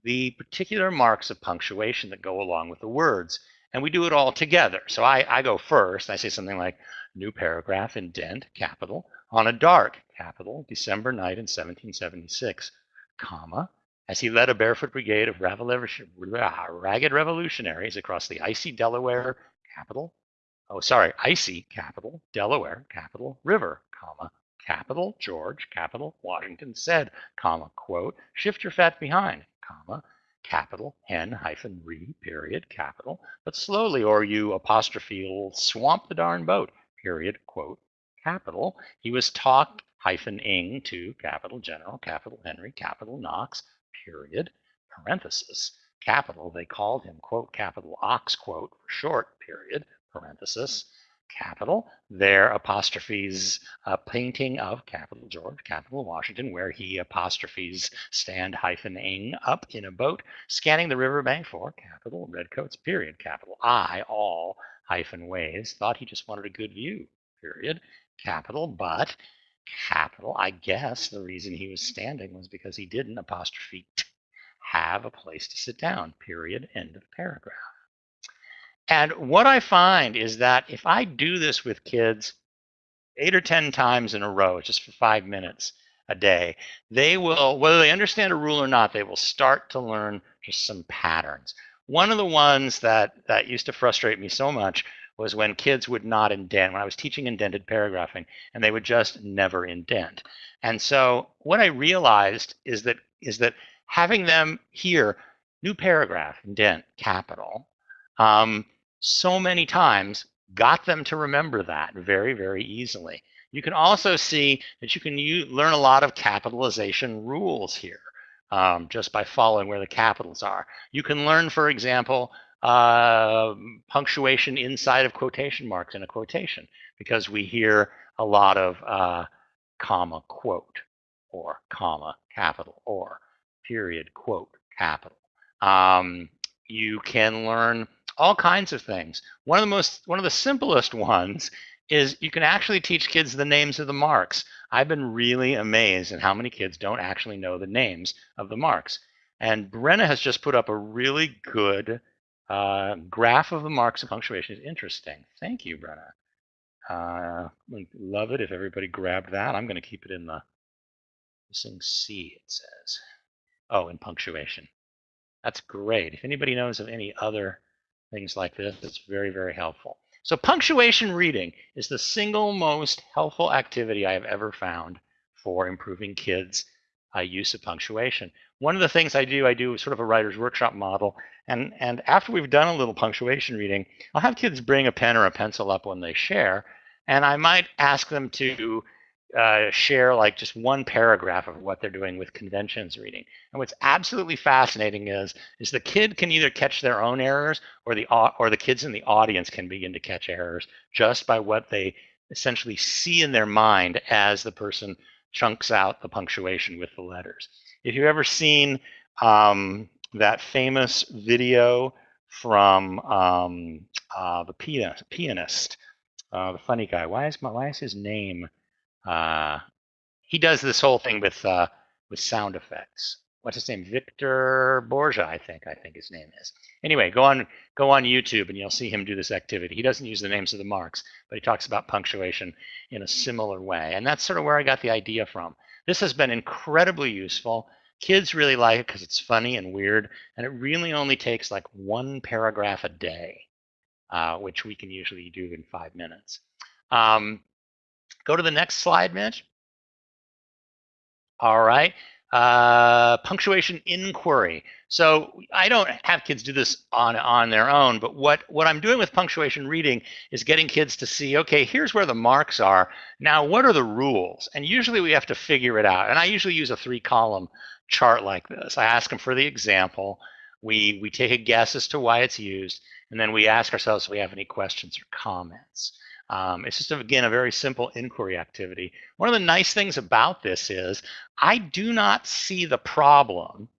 the particular marks of punctuation that go along with the words. And we do it all together. So I, I go first. I say something like new paragraph, indent, capital, on a dark, capital, December night in 1776, comma, as he led a barefoot brigade of ragged revolutionaries across the icy Delaware, capital, oh, sorry, icy, capital, Delaware, capital, river, comma, capital, George, capital, Washington said, comma, quote, shift your fat behind, comma, capital, hen hyphen re, period, capital, but slowly or you apostrophe will swamp the darn boat, period, quote, capital. He was talk hyphen ing to capital general, capital Henry, capital Knox, period, parenthesis, capital. They called him, quote, capital ox, quote, for short, period, parenthesis, capital. There apostrophes a painting of capital George, capital Washington, where he apostrophes stand hyphen ing up in a boat, scanning the riverbank for capital redcoats, period, capital I, all hyphen ways, thought he just wanted a good view, period, capital, but capital, I guess the reason he was standing was because he didn't apostrophe have a place to sit down, period, end of paragraph. And what I find is that if I do this with kids eight or 10 times in a row, just for five minutes a day, they will, whether they understand a rule or not, they will start to learn just some patterns. One of the ones that, that used to frustrate me so much was when kids would not indent, when I was teaching indented paragraphing, and they would just never indent. And so what I realized is that is that having them hear new paragraph, indent, capital, um, so many times got them to remember that very, very easily. You can also see that you can use, learn a lot of capitalization rules here um, just by following where the capitals are. You can learn, for example, uh, punctuation inside of quotation marks in a quotation because we hear a lot of uh, comma quote or comma capital or period quote capital. Um, you can learn all kinds of things. One of the most, one of the simplest [laughs] ones is you can actually teach kids the names of the marks. I've been really amazed at how many kids don't actually know the names of the marks. And Brenna has just put up a really good uh, graph of the marks of punctuation. It's interesting. Thank you, Brenna. Uh, love it if everybody grabbed that. I'm going to keep it in the missing C, it says. Oh, in punctuation. That's great. If anybody knows of any other things like this. It's very, very helpful. So punctuation reading is the single most helpful activity I have ever found for improving kids' uh, use of punctuation. One of the things I do, I do sort of a writer's workshop model. And, and after we've done a little punctuation reading, I'll have kids bring a pen or a pencil up when they share. And I might ask them to uh, share like just one paragraph of what they're doing with conventions reading. And what's absolutely fascinating is is the kid can either catch their own errors or the or the kids in the audience can begin to catch errors just by what they essentially see in their mind as the person chunks out the punctuation with the letters. If you've ever seen um, that famous video from um, uh, the pianist, pianist uh, the funny guy, why is my, why is his name? Uh, he does this whole thing with uh, with sound effects. What's his name? Victor Borge, I think. I think his name is. Anyway, go on go on YouTube and you'll see him do this activity. He doesn't use the names of the marks, but he talks about punctuation in a similar way, and that's sort of where I got the idea from. This has been incredibly useful. Kids really like it because it's funny and weird, and it really only takes like one paragraph a day, uh, which we can usually do in five minutes. Um, Go to the next slide, Mitch. All right. Uh, punctuation inquiry. So I don't have kids do this on on their own, but what what I'm doing with punctuation reading is getting kids to see, okay, here's where the marks are. Now, what are the rules? And usually we have to figure it out. And I usually use a three column chart like this. I ask them for the example. We we take a guess as to why it's used, and then we ask ourselves if we have any questions or comments. Um, it's just, again, a very simple inquiry activity. One of the nice things about this is I do not see the problem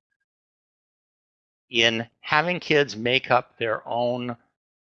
in having kids make up their own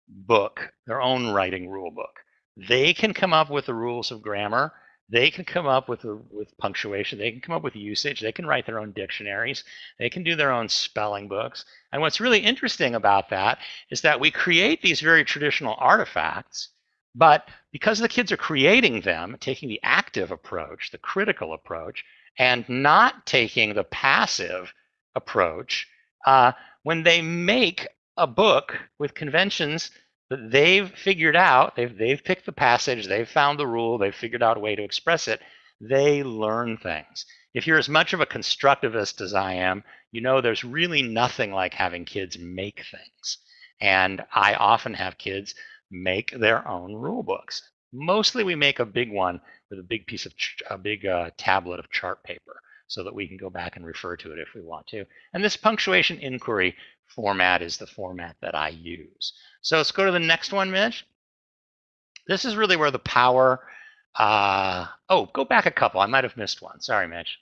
book, their own writing rule book. They can come up with the rules of grammar. They can come up with, with punctuation. They can come up with usage. They can write their own dictionaries. They can do their own spelling books. And what's really interesting about that is that we create these very traditional artifacts but because the kids are creating them, taking the active approach, the critical approach, and not taking the passive approach, uh, when they make a book with conventions that they've figured out, they've, they've picked the passage, they've found the rule, they've figured out a way to express it, they learn things. If you're as much of a constructivist as I am, you know there's really nothing like having kids make things. And I often have kids make their own rule books. Mostly we make a big one with a big piece of, a big uh, tablet of chart paper so that we can go back and refer to it if we want to. And this punctuation inquiry format is the format that I use. So let's go to the next one, Mitch. This is really where the power, uh, oh, go back a couple. I might have missed one. Sorry, Mitch.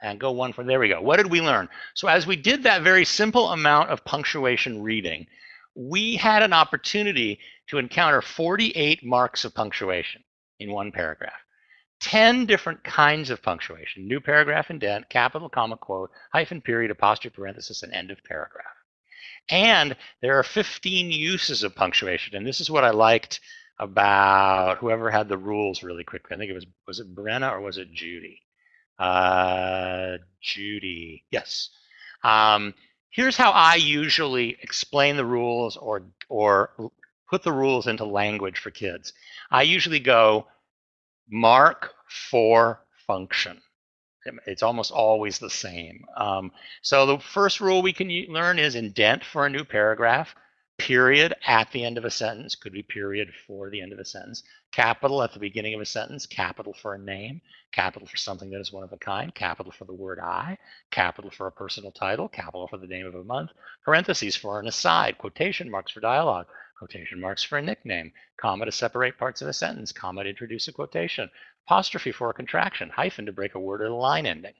And go one for, there we go. What did we learn? So as we did that very simple amount of punctuation reading, we had an opportunity to encounter 48 marks of punctuation in one paragraph. 10 different kinds of punctuation new paragraph indent, capital, comma, quote, hyphen, period, apostrophe, parenthesis, and end of paragraph. And there are 15 uses of punctuation. And this is what I liked about whoever had the rules really quickly. I think it was, was it Brenna or was it Judy? Uh, Judy, yes. Um, here's how I usually explain the rules or, or put the rules into language for kids. I usually go mark for function. It's almost always the same. Um, so the first rule we can learn is indent for a new paragraph, period at the end of a sentence, could be period for the end of a sentence, capital at the beginning of a sentence, capital for a name, capital for something that is one of a kind, capital for the word I, capital for a personal title, capital for the name of a month, parentheses for an aside, quotation marks for dialogue, quotation marks for a nickname, comma to separate parts of a sentence, comma to introduce a quotation, apostrophe for a contraction, hyphen to break a word or a line ending.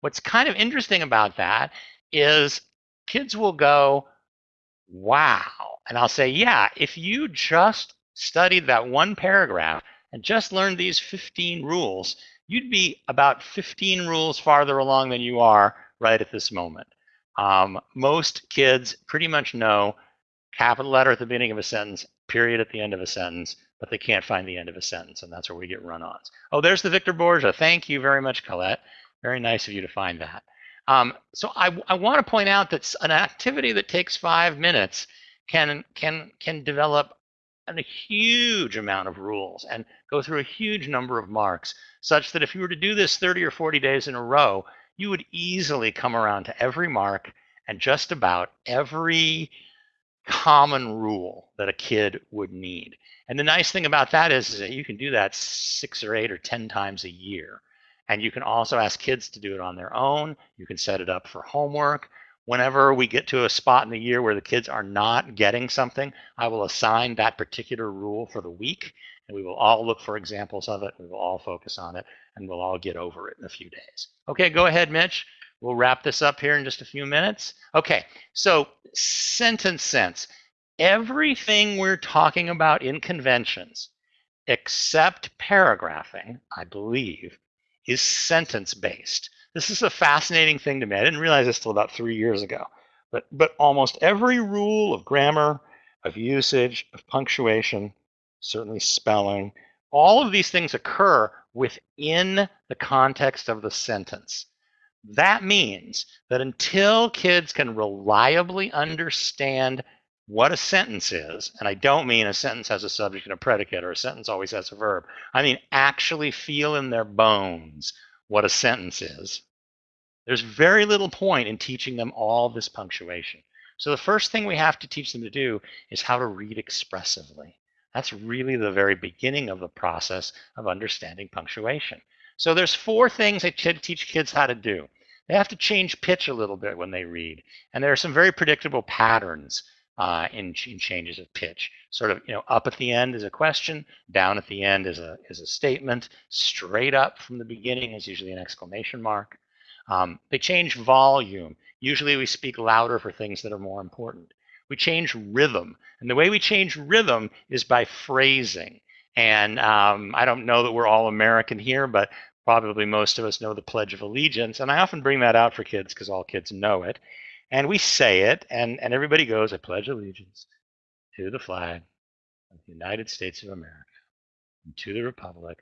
What's kind of interesting about that is kids will go, wow. And I'll say, yeah, if you just studied that one paragraph and just learned these 15 rules, you'd be about 15 rules farther along than you are right at this moment. Um, most kids pretty much know capital letter at the beginning of a sentence, period at the end of a sentence, but they can't find the end of a sentence, and that's where we get run-ons. Oh, there's the Victor Borge. Thank you very much, Colette. Very nice of you to find that. Um, so I, I want to point out that an activity that takes five minutes can can can develop a huge amount of rules and go through a huge number of marks, such that if you were to do this 30 or 40 days in a row, you would easily come around to every mark and just about every common rule that a kid would need. And the nice thing about that is, is that you can do that six or eight or 10 times a year. And you can also ask kids to do it on their own. You can set it up for homework. Whenever we get to a spot in the year where the kids are not getting something, I will assign that particular rule for the week. And we will all look for examples of it. We will all focus on it and we'll all get over it in a few days. Okay, go ahead, Mitch. We'll wrap this up here in just a few minutes. Okay, so sentence sense. Everything we're talking about in conventions, except paragraphing, I believe, is sentence based. This is a fascinating thing to me. I didn't realize this till about three years ago. But, but almost every rule of grammar, of usage, of punctuation, certainly spelling, all of these things occur within the context of the sentence. That means that until kids can reliably understand what a sentence is, and I don't mean a sentence has a subject and a predicate or a sentence always has a verb, I mean actually feel in their bones what a sentence is, there's very little point in teaching them all this punctuation. So the first thing we have to teach them to do is how to read expressively. That's really the very beginning of the process of understanding punctuation. So there's four things I teach kids how to do. They have to change pitch a little bit when they read. And there are some very predictable patterns uh, in, in, changes of pitch. Sort of, you know, up at the end is a question, down at the end is a, is a statement, straight up from the beginning is usually an exclamation mark. Um, they change volume. Usually we speak louder for things that are more important. We change rhythm. And the way we change rhythm is by phrasing. And um, I don't know that we're all American here, but probably most of us know the Pledge of Allegiance. And I often bring that out for kids because all kids know it. And we say it, and, and everybody goes, I pledge allegiance to the flag of the United States of America and to the republic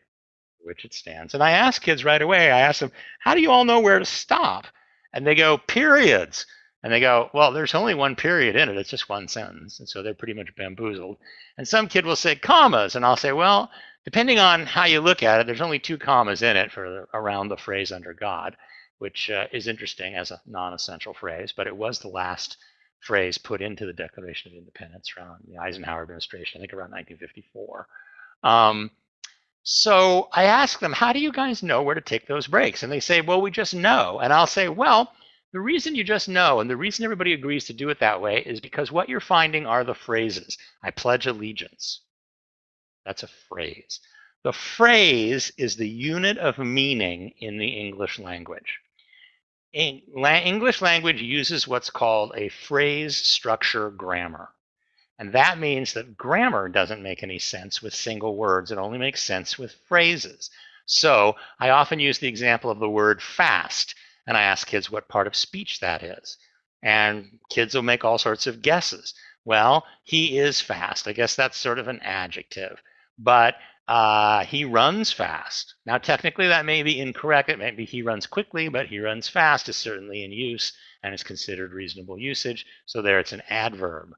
for which it stands. And I ask kids right away, I ask them, how do you all know where to stop? And they go, periods. And they go, well, there's only one period in it. It's just one sentence. And so they're pretty much bamboozled. And some kid will say commas. And I'll say, well, depending on how you look at it, there's only two commas in it for around the phrase under God, which uh, is interesting as a non-essential phrase, but it was the last phrase put into the Declaration of Independence around the Eisenhower administration, I think around 1954. Um, so I ask them, how do you guys know where to take those breaks? And they say, well, we just know. And I'll say, well, the reason you just know and the reason everybody agrees to do it that way is because what you're finding are the phrases. I pledge allegiance. That's a phrase. The phrase is the unit of meaning in the English language. English language uses what's called a phrase structure grammar. And that means that grammar doesn't make any sense with single words. It only makes sense with phrases. So I often use the example of the word fast, and I ask kids what part of speech that is. And kids will make all sorts of guesses. Well, he is fast. I guess that's sort of an adjective. But uh, he runs fast. Now, technically, that may be incorrect. It may be he runs quickly, but he runs fast is certainly in use and is considered reasonable usage. So there it's an adverb.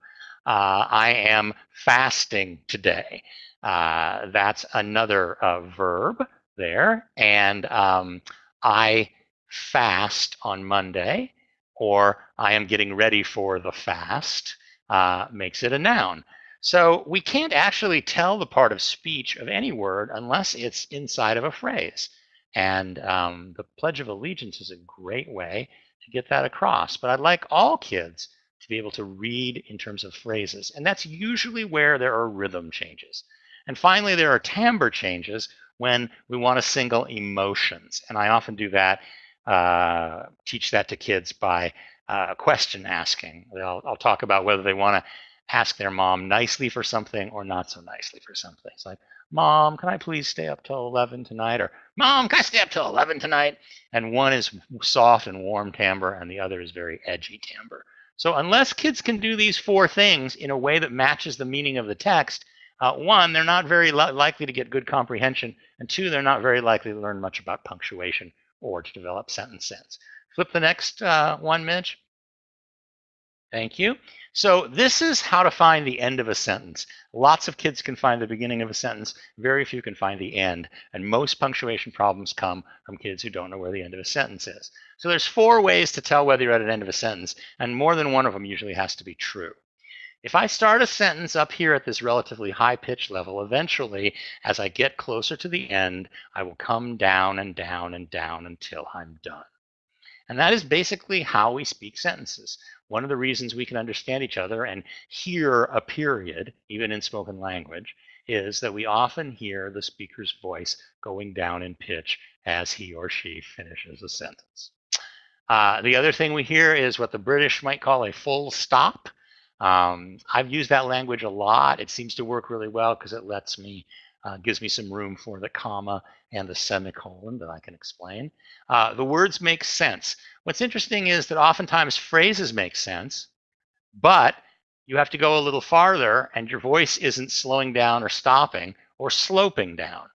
Uh, I am fasting today. Uh, that's another uh, verb there. And um, I fast on Monday, or I am getting ready for the fast, uh, makes it a noun. So we can't actually tell the part of speech of any word unless it's inside of a phrase. And um, the Pledge of Allegiance is a great way to get that across. But I'd like all kids to be able to read in terms of phrases. And that's usually where there are rhythm changes. And finally, there are timbre changes when we want to single emotions. And I often do that, uh, teach that to kids by uh, question asking. I'll, I'll talk about whether they want to ask their mom nicely for something or not so nicely for something. It's like, Mom, can I please stay up till 11 tonight? Or, Mom, can I stay up till 11 tonight? And one is soft and warm timbre, and the other is very edgy timbre. So, unless kids can do these four things in a way that matches the meaning of the text, uh, one, they're not very li likely to get good comprehension, and two, they're not very likely to learn much about punctuation or to develop sentence sense. Flip the next uh, one, Mitch. Thank you. So this is how to find the end of a sentence. Lots of kids can find the beginning of a sentence. Very few can find the end. And most punctuation problems come from kids who don't know where the end of a sentence is. So there's four ways to tell whether you're at an end of a sentence, and more than one of them usually has to be true. If I start a sentence up here at this relatively high pitch level, eventually, as I get closer to the end, I will come down and down and down until I'm done. And that is basically how we speak sentences. One of the reasons we can understand each other and hear a period, even in spoken language, is that we often hear the speaker's voice going down in pitch as he or she finishes a sentence. Uh, the other thing we hear is what the British might call a full stop. Um, I've used that language a lot. It seems to work really well because it lets me, uh, gives me some room for the comma and the semicolon that I can explain. Uh, the words make sense. What's interesting is that oftentimes phrases make sense, but you have to go a little farther and your voice isn't slowing down or stopping or sloping down.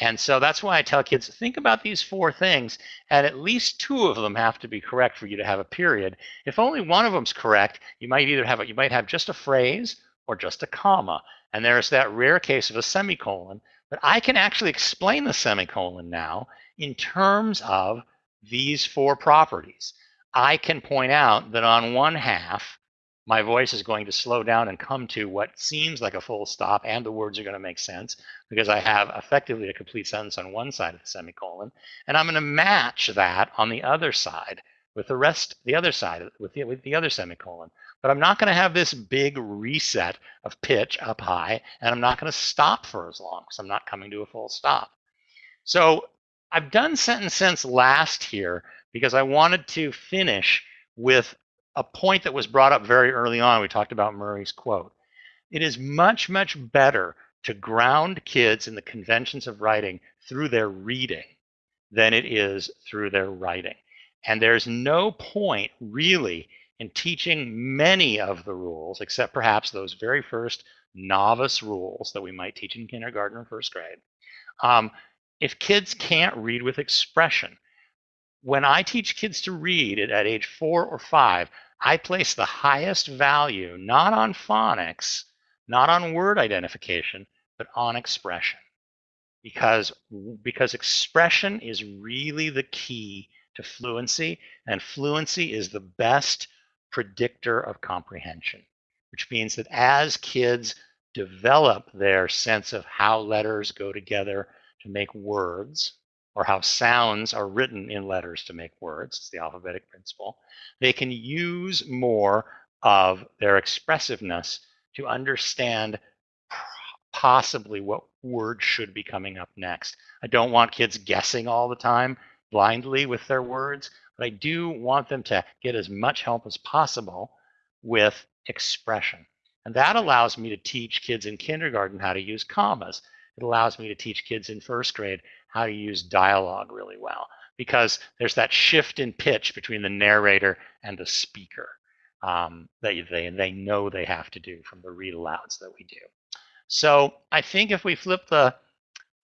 And so that's why I tell kids think about these four things, and at least two of them have to be correct for you to have a period. If only one of them's correct, you might either have a, you might have just a phrase or just a comma. And there's that rare case of a semicolon. But I can actually explain the semicolon now in terms of these four properties. I can point out that on one half, my voice is going to slow down and come to what seems like a full stop, and the words are going to make sense because I have effectively a complete sentence on one side of the semicolon. And I'm going to match that on the other side with the rest, the other side, with the, with the other semicolon. But I'm not going to have this big reset of pitch up high, and I'm not going to stop for as long because I'm not coming to a full stop. So I've done sentence sense last here because I wanted to finish with a point that was brought up very early on. We talked about Murray's quote. It is much, much better to ground kids in the conventions of writing through their reading than it is through their writing. And there's no point really in teaching many of the rules, except perhaps those very first novice rules that we might teach in kindergarten or first grade, um, if kids can't read with expression. When I teach kids to read at, at age four or five, I place the highest value not on phonics, not on word identification, but on expression. Because, because expression is really the key to fluency, and fluency is the best predictor of comprehension, which means that as kids develop their sense of how letters go together to make words, or how sounds are written in letters to make words, it's the alphabetic principle, they can use more of their expressiveness to understand possibly what word should be coming up next. I don't want kids guessing all the time blindly with their words, but I do want them to get as much help as possible with expression. And that allows me to teach kids in kindergarten how to use commas. It allows me to teach kids in first grade how to use dialogue really well because there's that shift in pitch between the narrator and the speaker um, that they, they know they have to do from the read alouds that we do. So I think if we flip the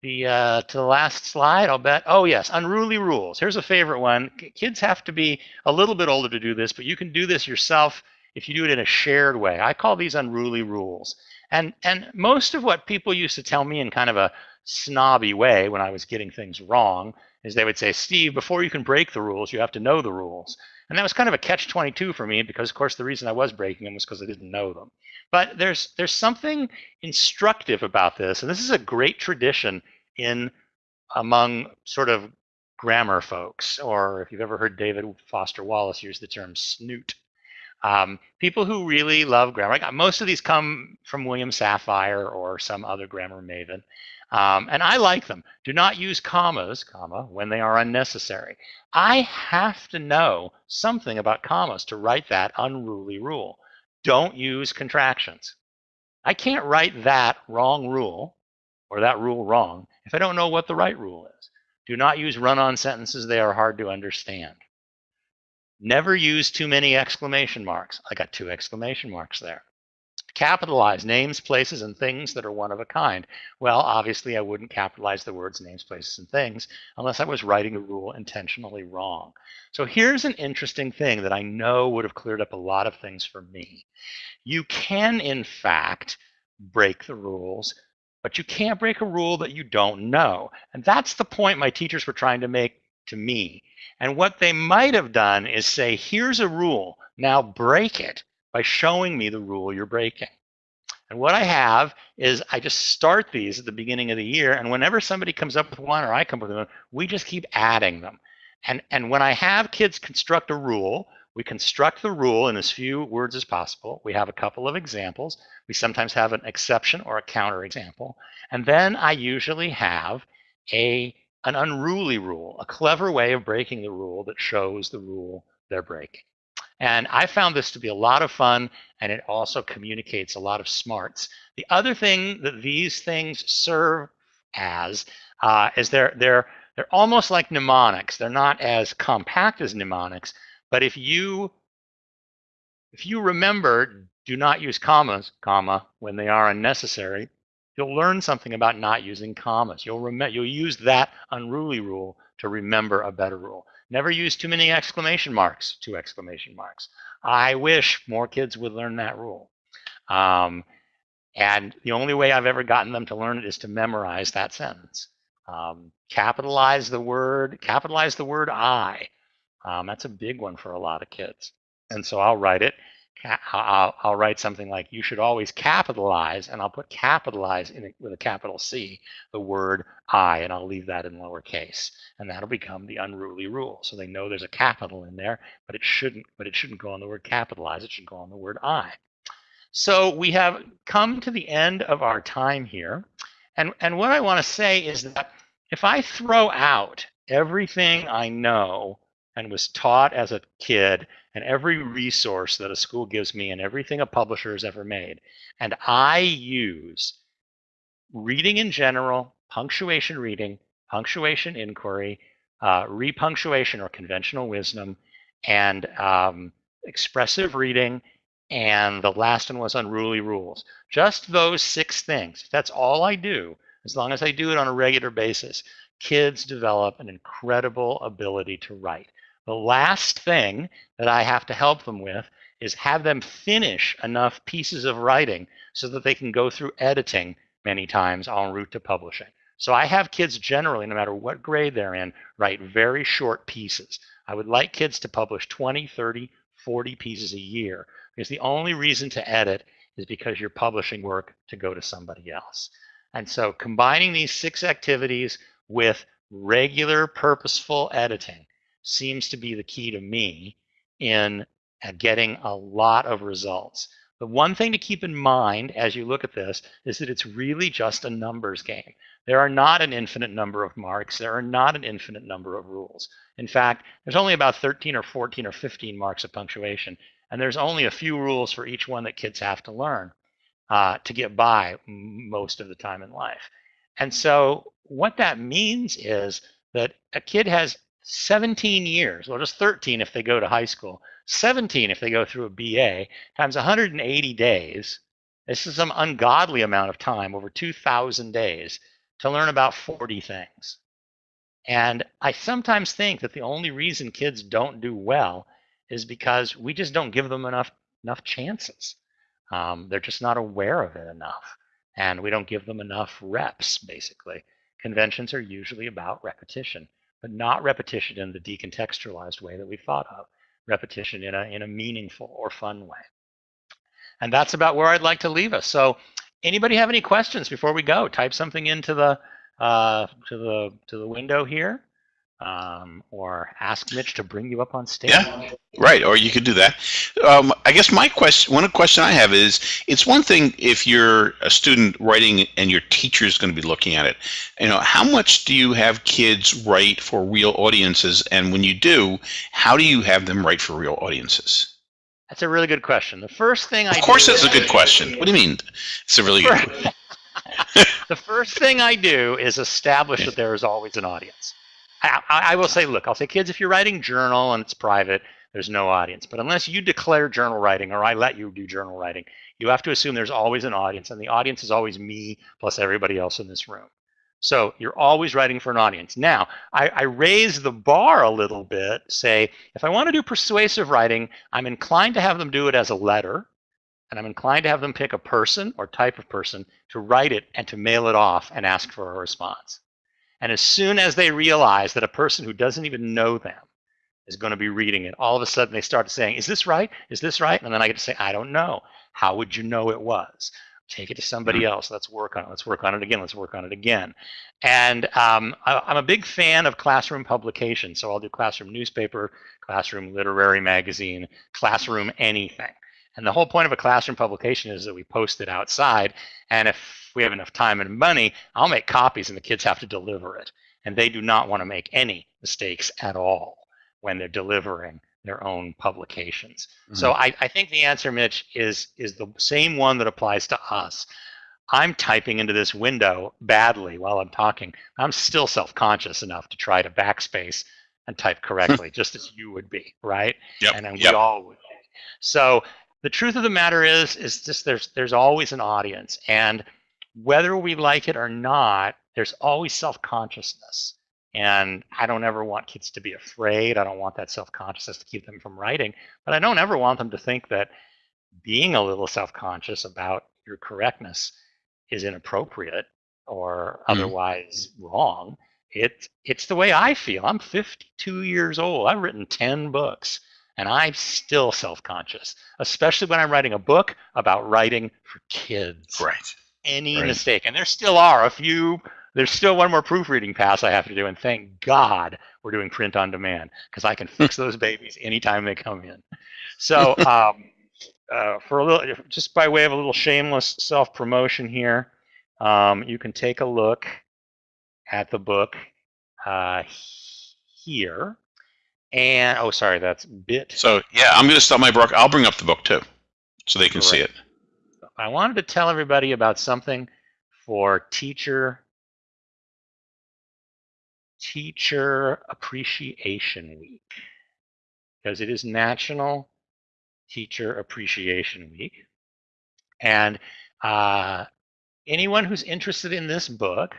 the uh, to the last slide, I'll bet. Oh yes, unruly rules. Here's a favorite one. Kids have to be a little bit older to do this, but you can do this yourself if you do it in a shared way. I call these unruly rules. And and most of what people used to tell me in kind of a snobby way when I was getting things wrong is they would say, Steve, before you can break the rules, you have to know the rules. And that was kind of a catch-22 for me because, of course, the reason I was breaking them was because I didn't know them. But there's there's something instructive about this, and this is a great tradition in among sort of grammar folks, or if you've ever heard David Foster Wallace use the term snoot. Um, people who really love grammar, most of these come from William Safire or some other grammar maven. Um, and I like them. Do not use commas, comma, when they are unnecessary. I have to know something about commas to write that unruly rule. Don't use contractions. I can't write that wrong rule or that rule wrong if I don't know what the right rule is. Do not use run-on sentences. They are hard to understand. Never use too many exclamation marks. I got two exclamation marks there. Capitalize names, places, and things that are one of a kind. Well, obviously, I wouldn't capitalize the words names, places, and things unless I was writing a rule intentionally wrong. So here's an interesting thing that I know would have cleared up a lot of things for me. You can, in fact, break the rules, but you can't break a rule that you don't know. And that's the point my teachers were trying to make to me. And what they might have done is say, here's a rule, now break it by showing me the rule you're breaking. And what I have is I just start these at the beginning of the year, and whenever somebody comes up with one or I come up with one, we just keep adding them. And, and when I have kids construct a rule, we construct the rule in as few words as possible. We have a couple of examples. We sometimes have an exception or a counter example. And then I usually have a an unruly rule, a clever way of breaking the rule that shows the rule they're breaking. And I found this to be a lot of fun, and it also communicates a lot of smarts. The other thing that these things serve as uh, is they're they're they're almost like mnemonics. They're not as compact as mnemonics, but if you if you remember, do not use commas, comma, when they are unnecessary, you'll learn something about not using commas. You'll you'll use that unruly rule to remember a better rule. Never use too many exclamation marks, two exclamation marks. I wish more kids would learn that rule. Um, and the only way I've ever gotten them to learn it is to memorize that sentence. Um, capitalize the word, capitalize the word I. Um, that's a big one for a lot of kids. And so I'll write it I'll, I'll, write something like you should always capitalize and I'll put capitalize in with a capital C the word I and I'll leave that in lowercase and that'll become the unruly rule. So they know there's a capital in there but it shouldn't but it shouldn't go on the word capitalize it should go on the word I. So we have come to the end of our time here and and what I want to say is that if I throw out everything I know and was taught as a kid and every resource that a school gives me and everything a publisher has ever made. And I use reading in general, punctuation reading, punctuation inquiry, uh, repunctuation or conventional wisdom, and um, expressive reading, and the last one was unruly rules. Just those six things. That's all I do, as long as I do it on a regular basis. Kids develop an incredible ability to write. The last thing that I have to help them with is have them finish enough pieces of writing so that they can go through editing many times en route to publishing. So I have kids generally, no matter what grade they're in, write very short pieces. I would like kids to publish 20, 30, 40 pieces a year because the only reason to edit is because you're publishing work to go to somebody else. And so combining these six activities with regular purposeful editing seems to be the key to me in uh, getting a lot of results. The one thing to keep in mind as you look at this is that it's really just a numbers game. There are not an infinite number of marks. There are not an infinite number of rules. In fact, there's only about 13 or 14 or 15 marks of punctuation, and there's only a few rules for each one that kids have to learn uh, to get by most of the time in life. And so what that means is that a kid has 17 years, well, just 13 if they go to high school, 17 if they go through a BA, times 180 days. This is some ungodly amount of time, over 2,000 days, to learn about 40 things. And I sometimes think that the only reason kids don't do well is because we just don't give them enough enough chances. Um, they're just not aware of it enough, and we don't give them enough reps. Basically, conventions are usually about repetition, but not repetition in the decontextualized way that we thought of. Repetition in a in a meaningful or fun way. And that's about where I'd like to leave us. So, anybody have any questions before we go? Type something into the uh, to the to the window here, um, or ask Mitch to bring you up on stage. Yeah, right. Or you could do that. Um, I guess my question, one question I have is, it's one thing if you're a student writing and your teacher is going to be looking at it. You know, how much do you have kids write for real audiences, and when you do, how do you have them write for real audiences? That's a really good question. The first thing I of course, that's a good question. What do you mean? It's a really good. [laughs] the first thing I do is establish that there is always an audience. I, I, will say, look, I'll say, kids, if you're writing journal and it's private, there's no audience. But unless you declare journal writing or I let you do journal writing, you have to assume there's always an audience, and the audience is always me plus everybody else in this room. So you're always writing for an audience. Now, I, I, raise the bar a little bit, say, if I want to do persuasive writing, I'm inclined to have them do it as a letter and I'm inclined to have them pick a person or type of person to write it and to mail it off and ask for a response. And as soon as they realize that a person who doesn't even know them is going to be reading it, all of a sudden they start saying, Is this right? Is this right? And then I get to say, I don't know. How would you know it was? Take it to somebody mm-hmm. else. Let's work on it. Let's work on it again. Let's work on it again. And um, I, I'm a big fan of classroom publication. So I'll do classroom newspaper, classroom literary magazine, classroom anything. And the whole point of a classroom publication is that we post it outside. And if we have enough time and money, I'll make copies and the kids have to deliver it. And they do not want to make any mistakes at all when they're delivering their own publications. Mm-hmm. So I, I think the answer, Mitch, is is the same one that applies to us. I'm typing into this window badly while I'm talking. I'm still self-conscious enough to try to backspace and type correctly, just as you would be, right? Yep. And yep. we all would. So the truth of the matter is is just there's there's always an audience and whether we like it or not there's always self-consciousness. And i don't ever want kids to be afraid. I don't want that self-consciousness to keep them from writing but i don't ever want them to think that being a little self-conscious about your correctness is inappropriate or mm. otherwise wrong. It it's the way i feel. I'm 52 years old. I've written 10 books and I'm still self conscious, especially when I'm writing a book about writing for kids. Right. Any right. mistake, and there still are a few. There's still one more proofreading pass I have to do, and thank God we're doing print on demand because I can fix those babies anytime they come in. So, um, uh, for a little, just by way of a little shameless self promotion here, um, you can take a look at the book uh, here. And oh, sorry, that's bit. So yeah, I'm going to stop my book. I'll bring up the book too, so they can see it. I wanted to tell everybody about something for teacher teacher appreciation week because it is National Teacher Appreciation Week, and uh, anyone who's interested in this book,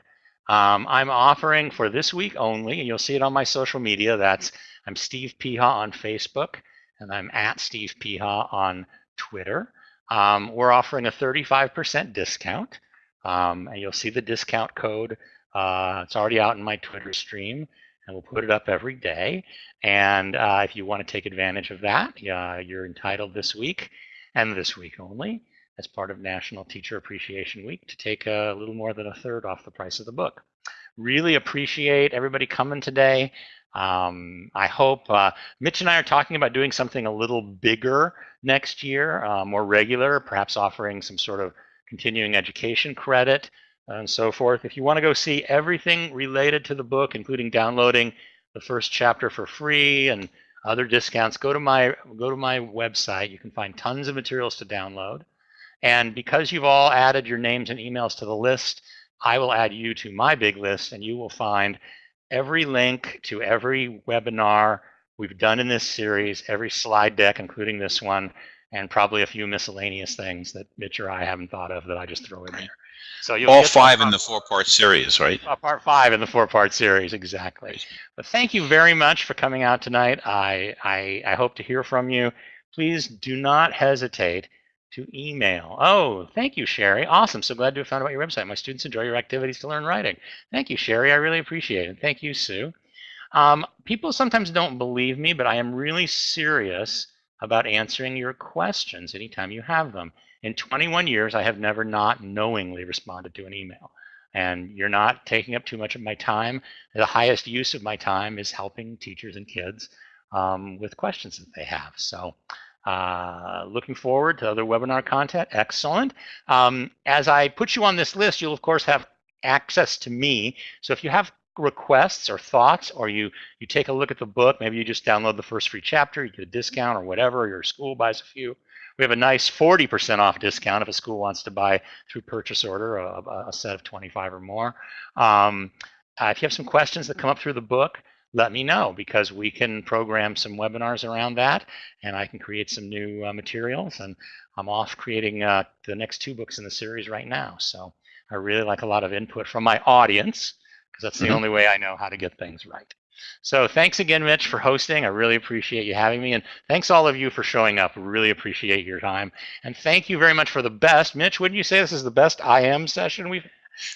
um, I'm offering for this week only, and you'll see it on my social media. That's I'm Steve Peha on Facebook, and I'm at Steve Peha on Twitter. Um, we're offering a 35% discount, um, and you'll see the discount code. Uh, it's already out in my Twitter stream, and we'll put it up every day. And uh, if you want to take advantage of that, uh, you're entitled this week and this week only as part of National Teacher Appreciation Week to take a little more than a third off the price of the book. Really appreciate everybody coming today. Um, I hope uh, Mitch and I are talking about doing something a little bigger next year, uh, more regular, perhaps offering some sort of continuing education credit and so forth. If you want to go see everything related to the book, including downloading the first chapter for free and other discounts, go to my go to my website. You can find tons of materials to download. And because you've all added your names and emails to the list, I will add you to my big list and you will find every link to every webinar we've done in this series, every slide deck, including this one, and probably a few miscellaneous things that Mitch or I haven't thought of that I just throw in there. So you'll All get five in the four-part series, right? uh, part five in the four-part series, exactly. But thank you very much for coming out tonight. I, I I hope to hear from you. Please do not hesitate to email. Oh, thank you, Sherry. Awesome. So glad to have found out your website. My students enjoy your activities to learn writing. Thank you, Sherry. I really appreciate it. Thank you, Sue. Um, people sometimes don't believe me, but I am really serious about answering your questions anytime you have them. In 21 years, I have never not knowingly responded to an email. And you're not taking up too much of my time. The highest use of my time is helping teachers and kids um, with questions that they have. So uh, looking forward to other webinar content. Excellent. Um, as I put you on this list, you'll of course have access to me. So if you have requests or thoughts, or you you take a look at the book, maybe you just download the first free chapter, you get a discount or whatever, your school buys a few. We have a nice 40% off discount if a school wants to buy through purchase order a, a set of 25 or more. Um, uh, if you have some questions that come up through the book, let me know because we can program some webinars around that and I can create some new uh, materials. And I'm off creating uh, the next two books in the series right now. So I really like a lot of input from my audience because that's the Mhm. only way I know how to get things right. So thanks again, Mitch, for hosting. I really appreciate you having me. And thanks all of you for showing up. Really appreciate your time. And thank you very much for the best. Mitch, wouldn't you say this is the best IM session we've,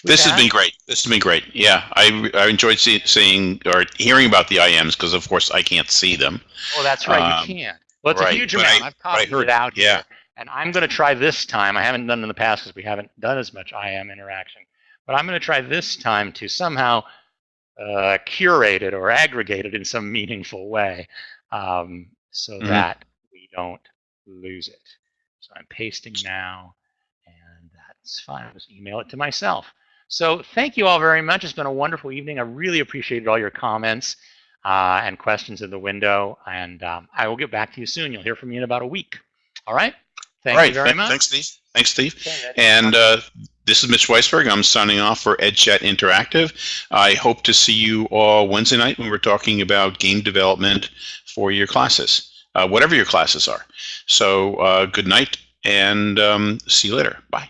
This has been great. This has been great. Yeah, I, I enjoyed see, seeing or hearing about the IMs because, of course, I can't see them. Oh, that's right. Um, you can't. Well, it's a huge amount. I- I've but copied heard- it out yeah. here. And I'm going to try this time. I haven't done it in the past because we haven't done as much IM interaction. But I'm going to try this time to somehow uh, curate it or aggregate it in some meaningful way um, so Mhm. that we don't lose it. So I'm pasting now, that's fine. I'll just email it to myself. So thank you all very much. It's been a wonderful evening. I really appreciated all your comments uh, and questions in the window. And um, I will get back to you soon. You'll hear from me in about a week. All right. Thank All right. you very th- much. Thanks, Steve. Thanks, Steve. Okay, And uh, this is Mitch Weisburgh. I'm signing off for EdChat Interactive. I hope to see you all Wednesday night when we're talking about game development for your classes, uh, whatever your classes are. So uh, good night and um, see you later. Bye.